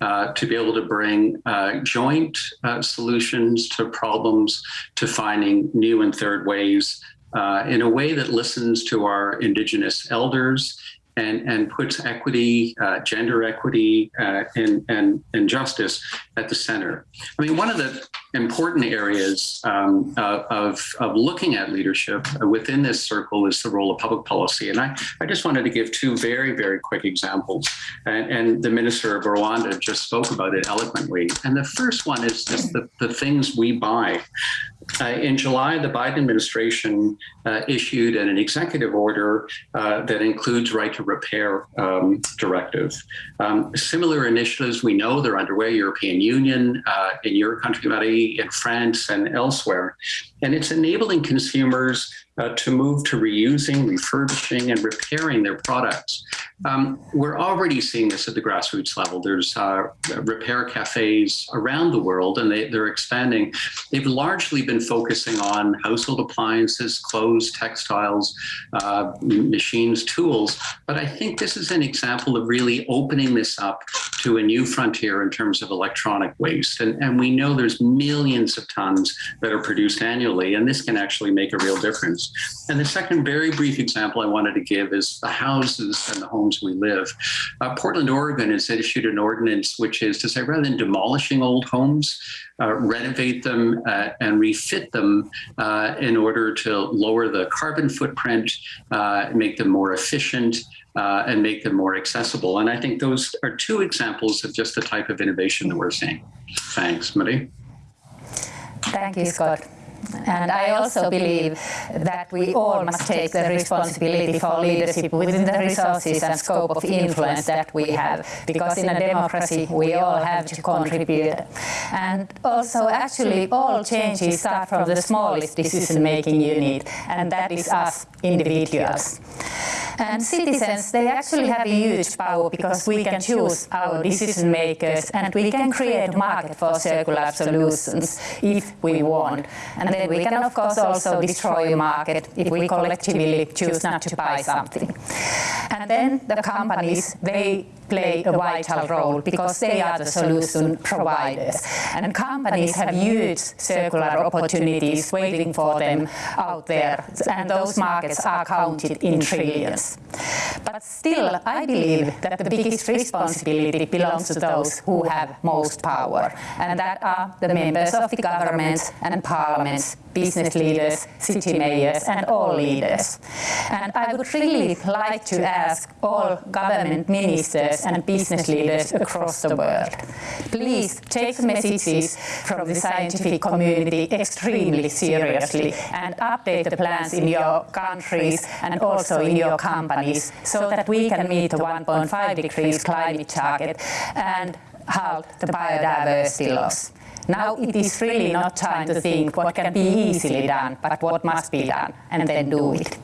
uh, to be able to bring uh, joint uh, solutions to problems, to finding new and third ways uh, in a way that listens to our Indigenous elders and, and puts equity, uh, gender equity, uh, and, and, and justice at the center. I mean, one of the important areas um, uh, of, of looking at leadership within this circle is the role of public policy. And I, I just wanted to give two very, very quick examples. And, and the Minister of Rwanda just spoke about it eloquently. And the first one is just the, the things we buy. Uh, in July, the Biden administration uh, issued an an, executive order uh, that includes right to repair um, directive. Um, similar initiatives we know they're underway, European Union, uh, in your country, In France and elsewhere. And it's enabling consumers uh, to move to reusing, refurbishing, and repairing their products. Um, we're already seeing this at the grassroots level. There's uh, repair cafes around the world, and they, they're expanding. They've largely been focusing on household appliances, clothes, textiles, uh, machines, tools. But I think this is an example of really opening this up to a new frontier in terms of electronic waste. And, and we know there's millions of tons that are produced annually, and this can actually make a real difference. And the second very brief example I wanted to give is the houses and the homes we live. Uh, Portland, Oregon has issued an ordinance which is to say rather than demolishing old homes, uh, renovate them uh, and refit them uh, in order to lower the carbon footprint, uh, make them more efficient, uh, and make them more accessible. And I think those are two examples of just the type of innovation that we're seeing. Thanks, Marie. Thank you, Scott. And I also believe that we all must take the responsibility for leadership within the resources and scope of influence that we have, because in a democracy we all have to contribute. And also actually all changes start from the smallest decision-making unit, and that is us individuals. And citizens, they actually have a huge power because we can choose our decision makers and we can create a market for circular solutions if we want. And then we can of course also destroy a market if we collectively choose not to buy something. And then the companies, they play a vital role because they are the solution providers. And companies have huge circular opportunities waiting for them out there, and those markets are counted in trillions. But still, I believe that the biggest responsibility belongs to those who have most power, and that are the members of the governments and parliaments, business leaders, city mayors, and all leaders. And I would really like to ask all government ministers and business leaders across the world. Please take the messages from the scientific community extremely seriously and update the plans in your countries and also in your companies so that we can meet the 1.5 degrees climate target and halt the biodiversity loss. Now it is really not time to think what can be easily done, but what must be done, and then do it.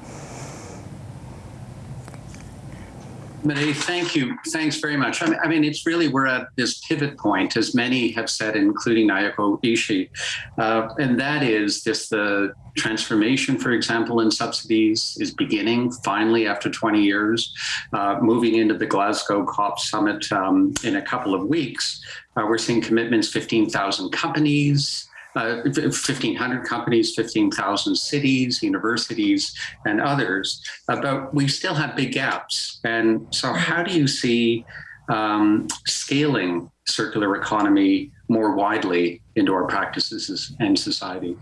Marie, thank you. Thanks very much. I mean, it's really, we're at this pivot point, as many have said, including Naoko Ishii, uh, and that is this the transformation, for example, in subsidies is beginning finally after 20 years, uh, moving into the Glasgow COP summit um, in a couple of weeks. Uh, we're seeing commitments, 15,000 companies, uh, 1,500 companies, 15,000 cities, universities, and others. Uh, but we still have big gaps. And so, how do you see um, scaling circular economy more widely into our practices and society?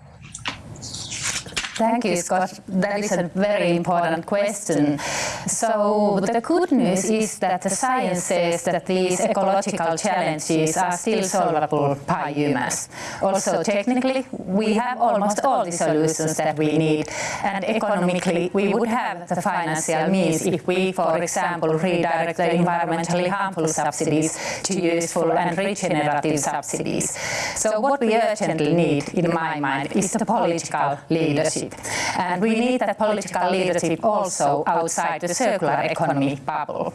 Thank you, Scott. That is a very important question. So the good news is that the science says that these ecological challenges are still solvable by humans. Also, technically, we have almost all the solutions that we need, and economically, we would have the financial means if we, for example, redirect the environmentally harmful subsidies to useful and regenerative subsidies. So what we urgently need, in my mind, is the political leadership And we need that political leadership also outside the circular economy bubble.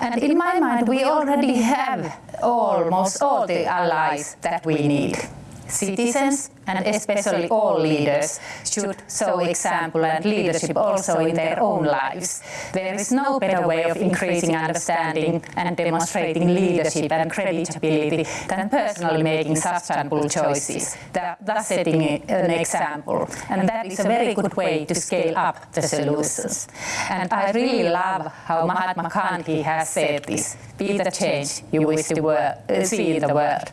And in my mind, we already have almost all the allies that we need. Citizens, and especially all leaders, should show example and leadership also in their own lives. There is no better way of increasing understanding and demonstrating leadership and credibility than personally making sustainable choices, thus setting an example. And that is a very good way to scale up the solutions. And I really love how Mahatma Gandhi has said this, be the change you wish to see in the world.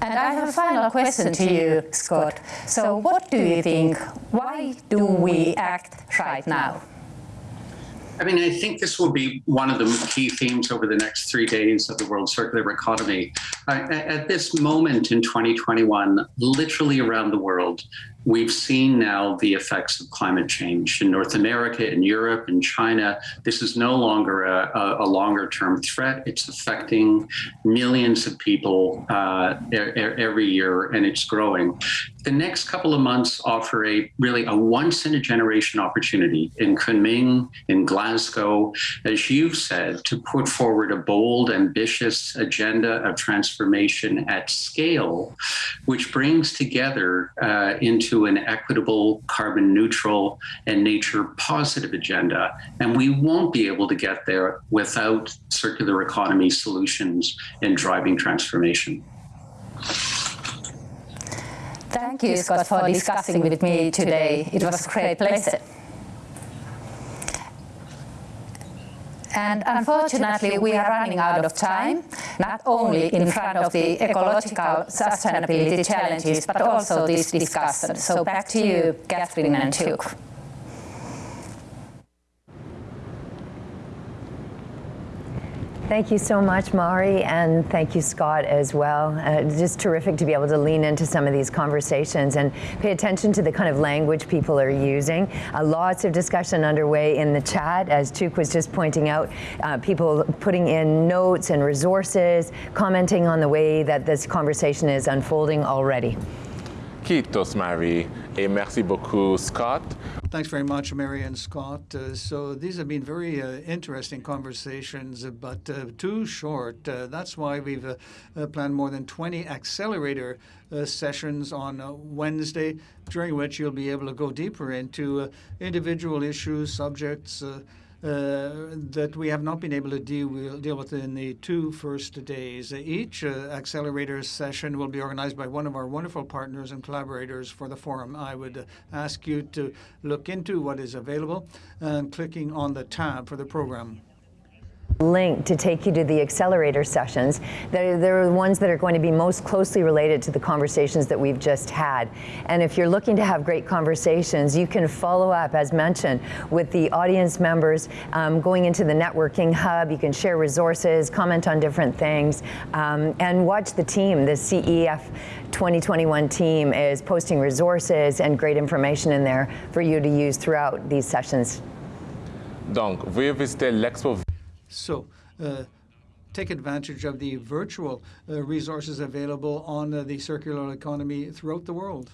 And I have a final question to you, Scott. So what do you think? Why do we act right now? I mean, I think this will be one of the key themes over the next three days of the World Circular Economy. Uh, at this moment in 2021, literally around the world, we've seen now the effects of climate change in North America, in Europe, in China. This is no longer a, a, longer term threat. It's affecting millions of people uh, every year, and it's growing. The next couple of months offer a really a once in a generation opportunity in Kunming, in Glasgow, as you've said, to put forward a bold, ambitious agenda of transformation at scale, which brings together uh, into an equitable, carbon neutral, and nature positive agenda. And we won't be able to get there without circular economy solutions in driving transformation. Thank you, Scott, for discussing with me today. It was a great pleasure. And unfortunately, we are running out of time, not only in front of the ecological sustainability challenges, but also this discussion. So back to you, Catherine and Duke. Thank you so much, Mari, and thank you, Scott, as well. Uh, just terrific to be able to lean into some of these conversations and pay attention to the kind of language people are using. Uh, lots of discussion underway in the chat, as Chuck was just pointing out, uh, people putting in notes and resources, commenting on the way that this conversation is unfolding already. Kiitos, Mari, et merci beaucoup, Scott. Thanks very much, Mary and Scott. Uh, so these have been very uh, interesting conversations, uh, but uh, too short. Uh, that's why we've uh, planned more than 20 accelerator sessions on Wednesday, during which you'll be able to go deeper into individual issues, subjects, that we have not been able to deal, we'll deal with in the two first days. Each uh, accelerator session will be organized by one of our wonderful partners and collaborators for the forum. I would ask you to look into what is available and clicking on the tab for the program link to take you to the accelerator sessions. They're, they're the ones that are going to be most closely related to the conversations that we've just had. And if you're looking to have great conversations, you can follow up, as mentioned, with the audience members um, going into the networking hub. You can share resources, comment on different things, um, and watch the team. The CEF 2021 team is posting resources and great information in there for you to use throughout these sessions. Donc, veuillez visiter l'expo so uh, take advantage of the virtual uh, resources available on uh, the circular economy throughout the world.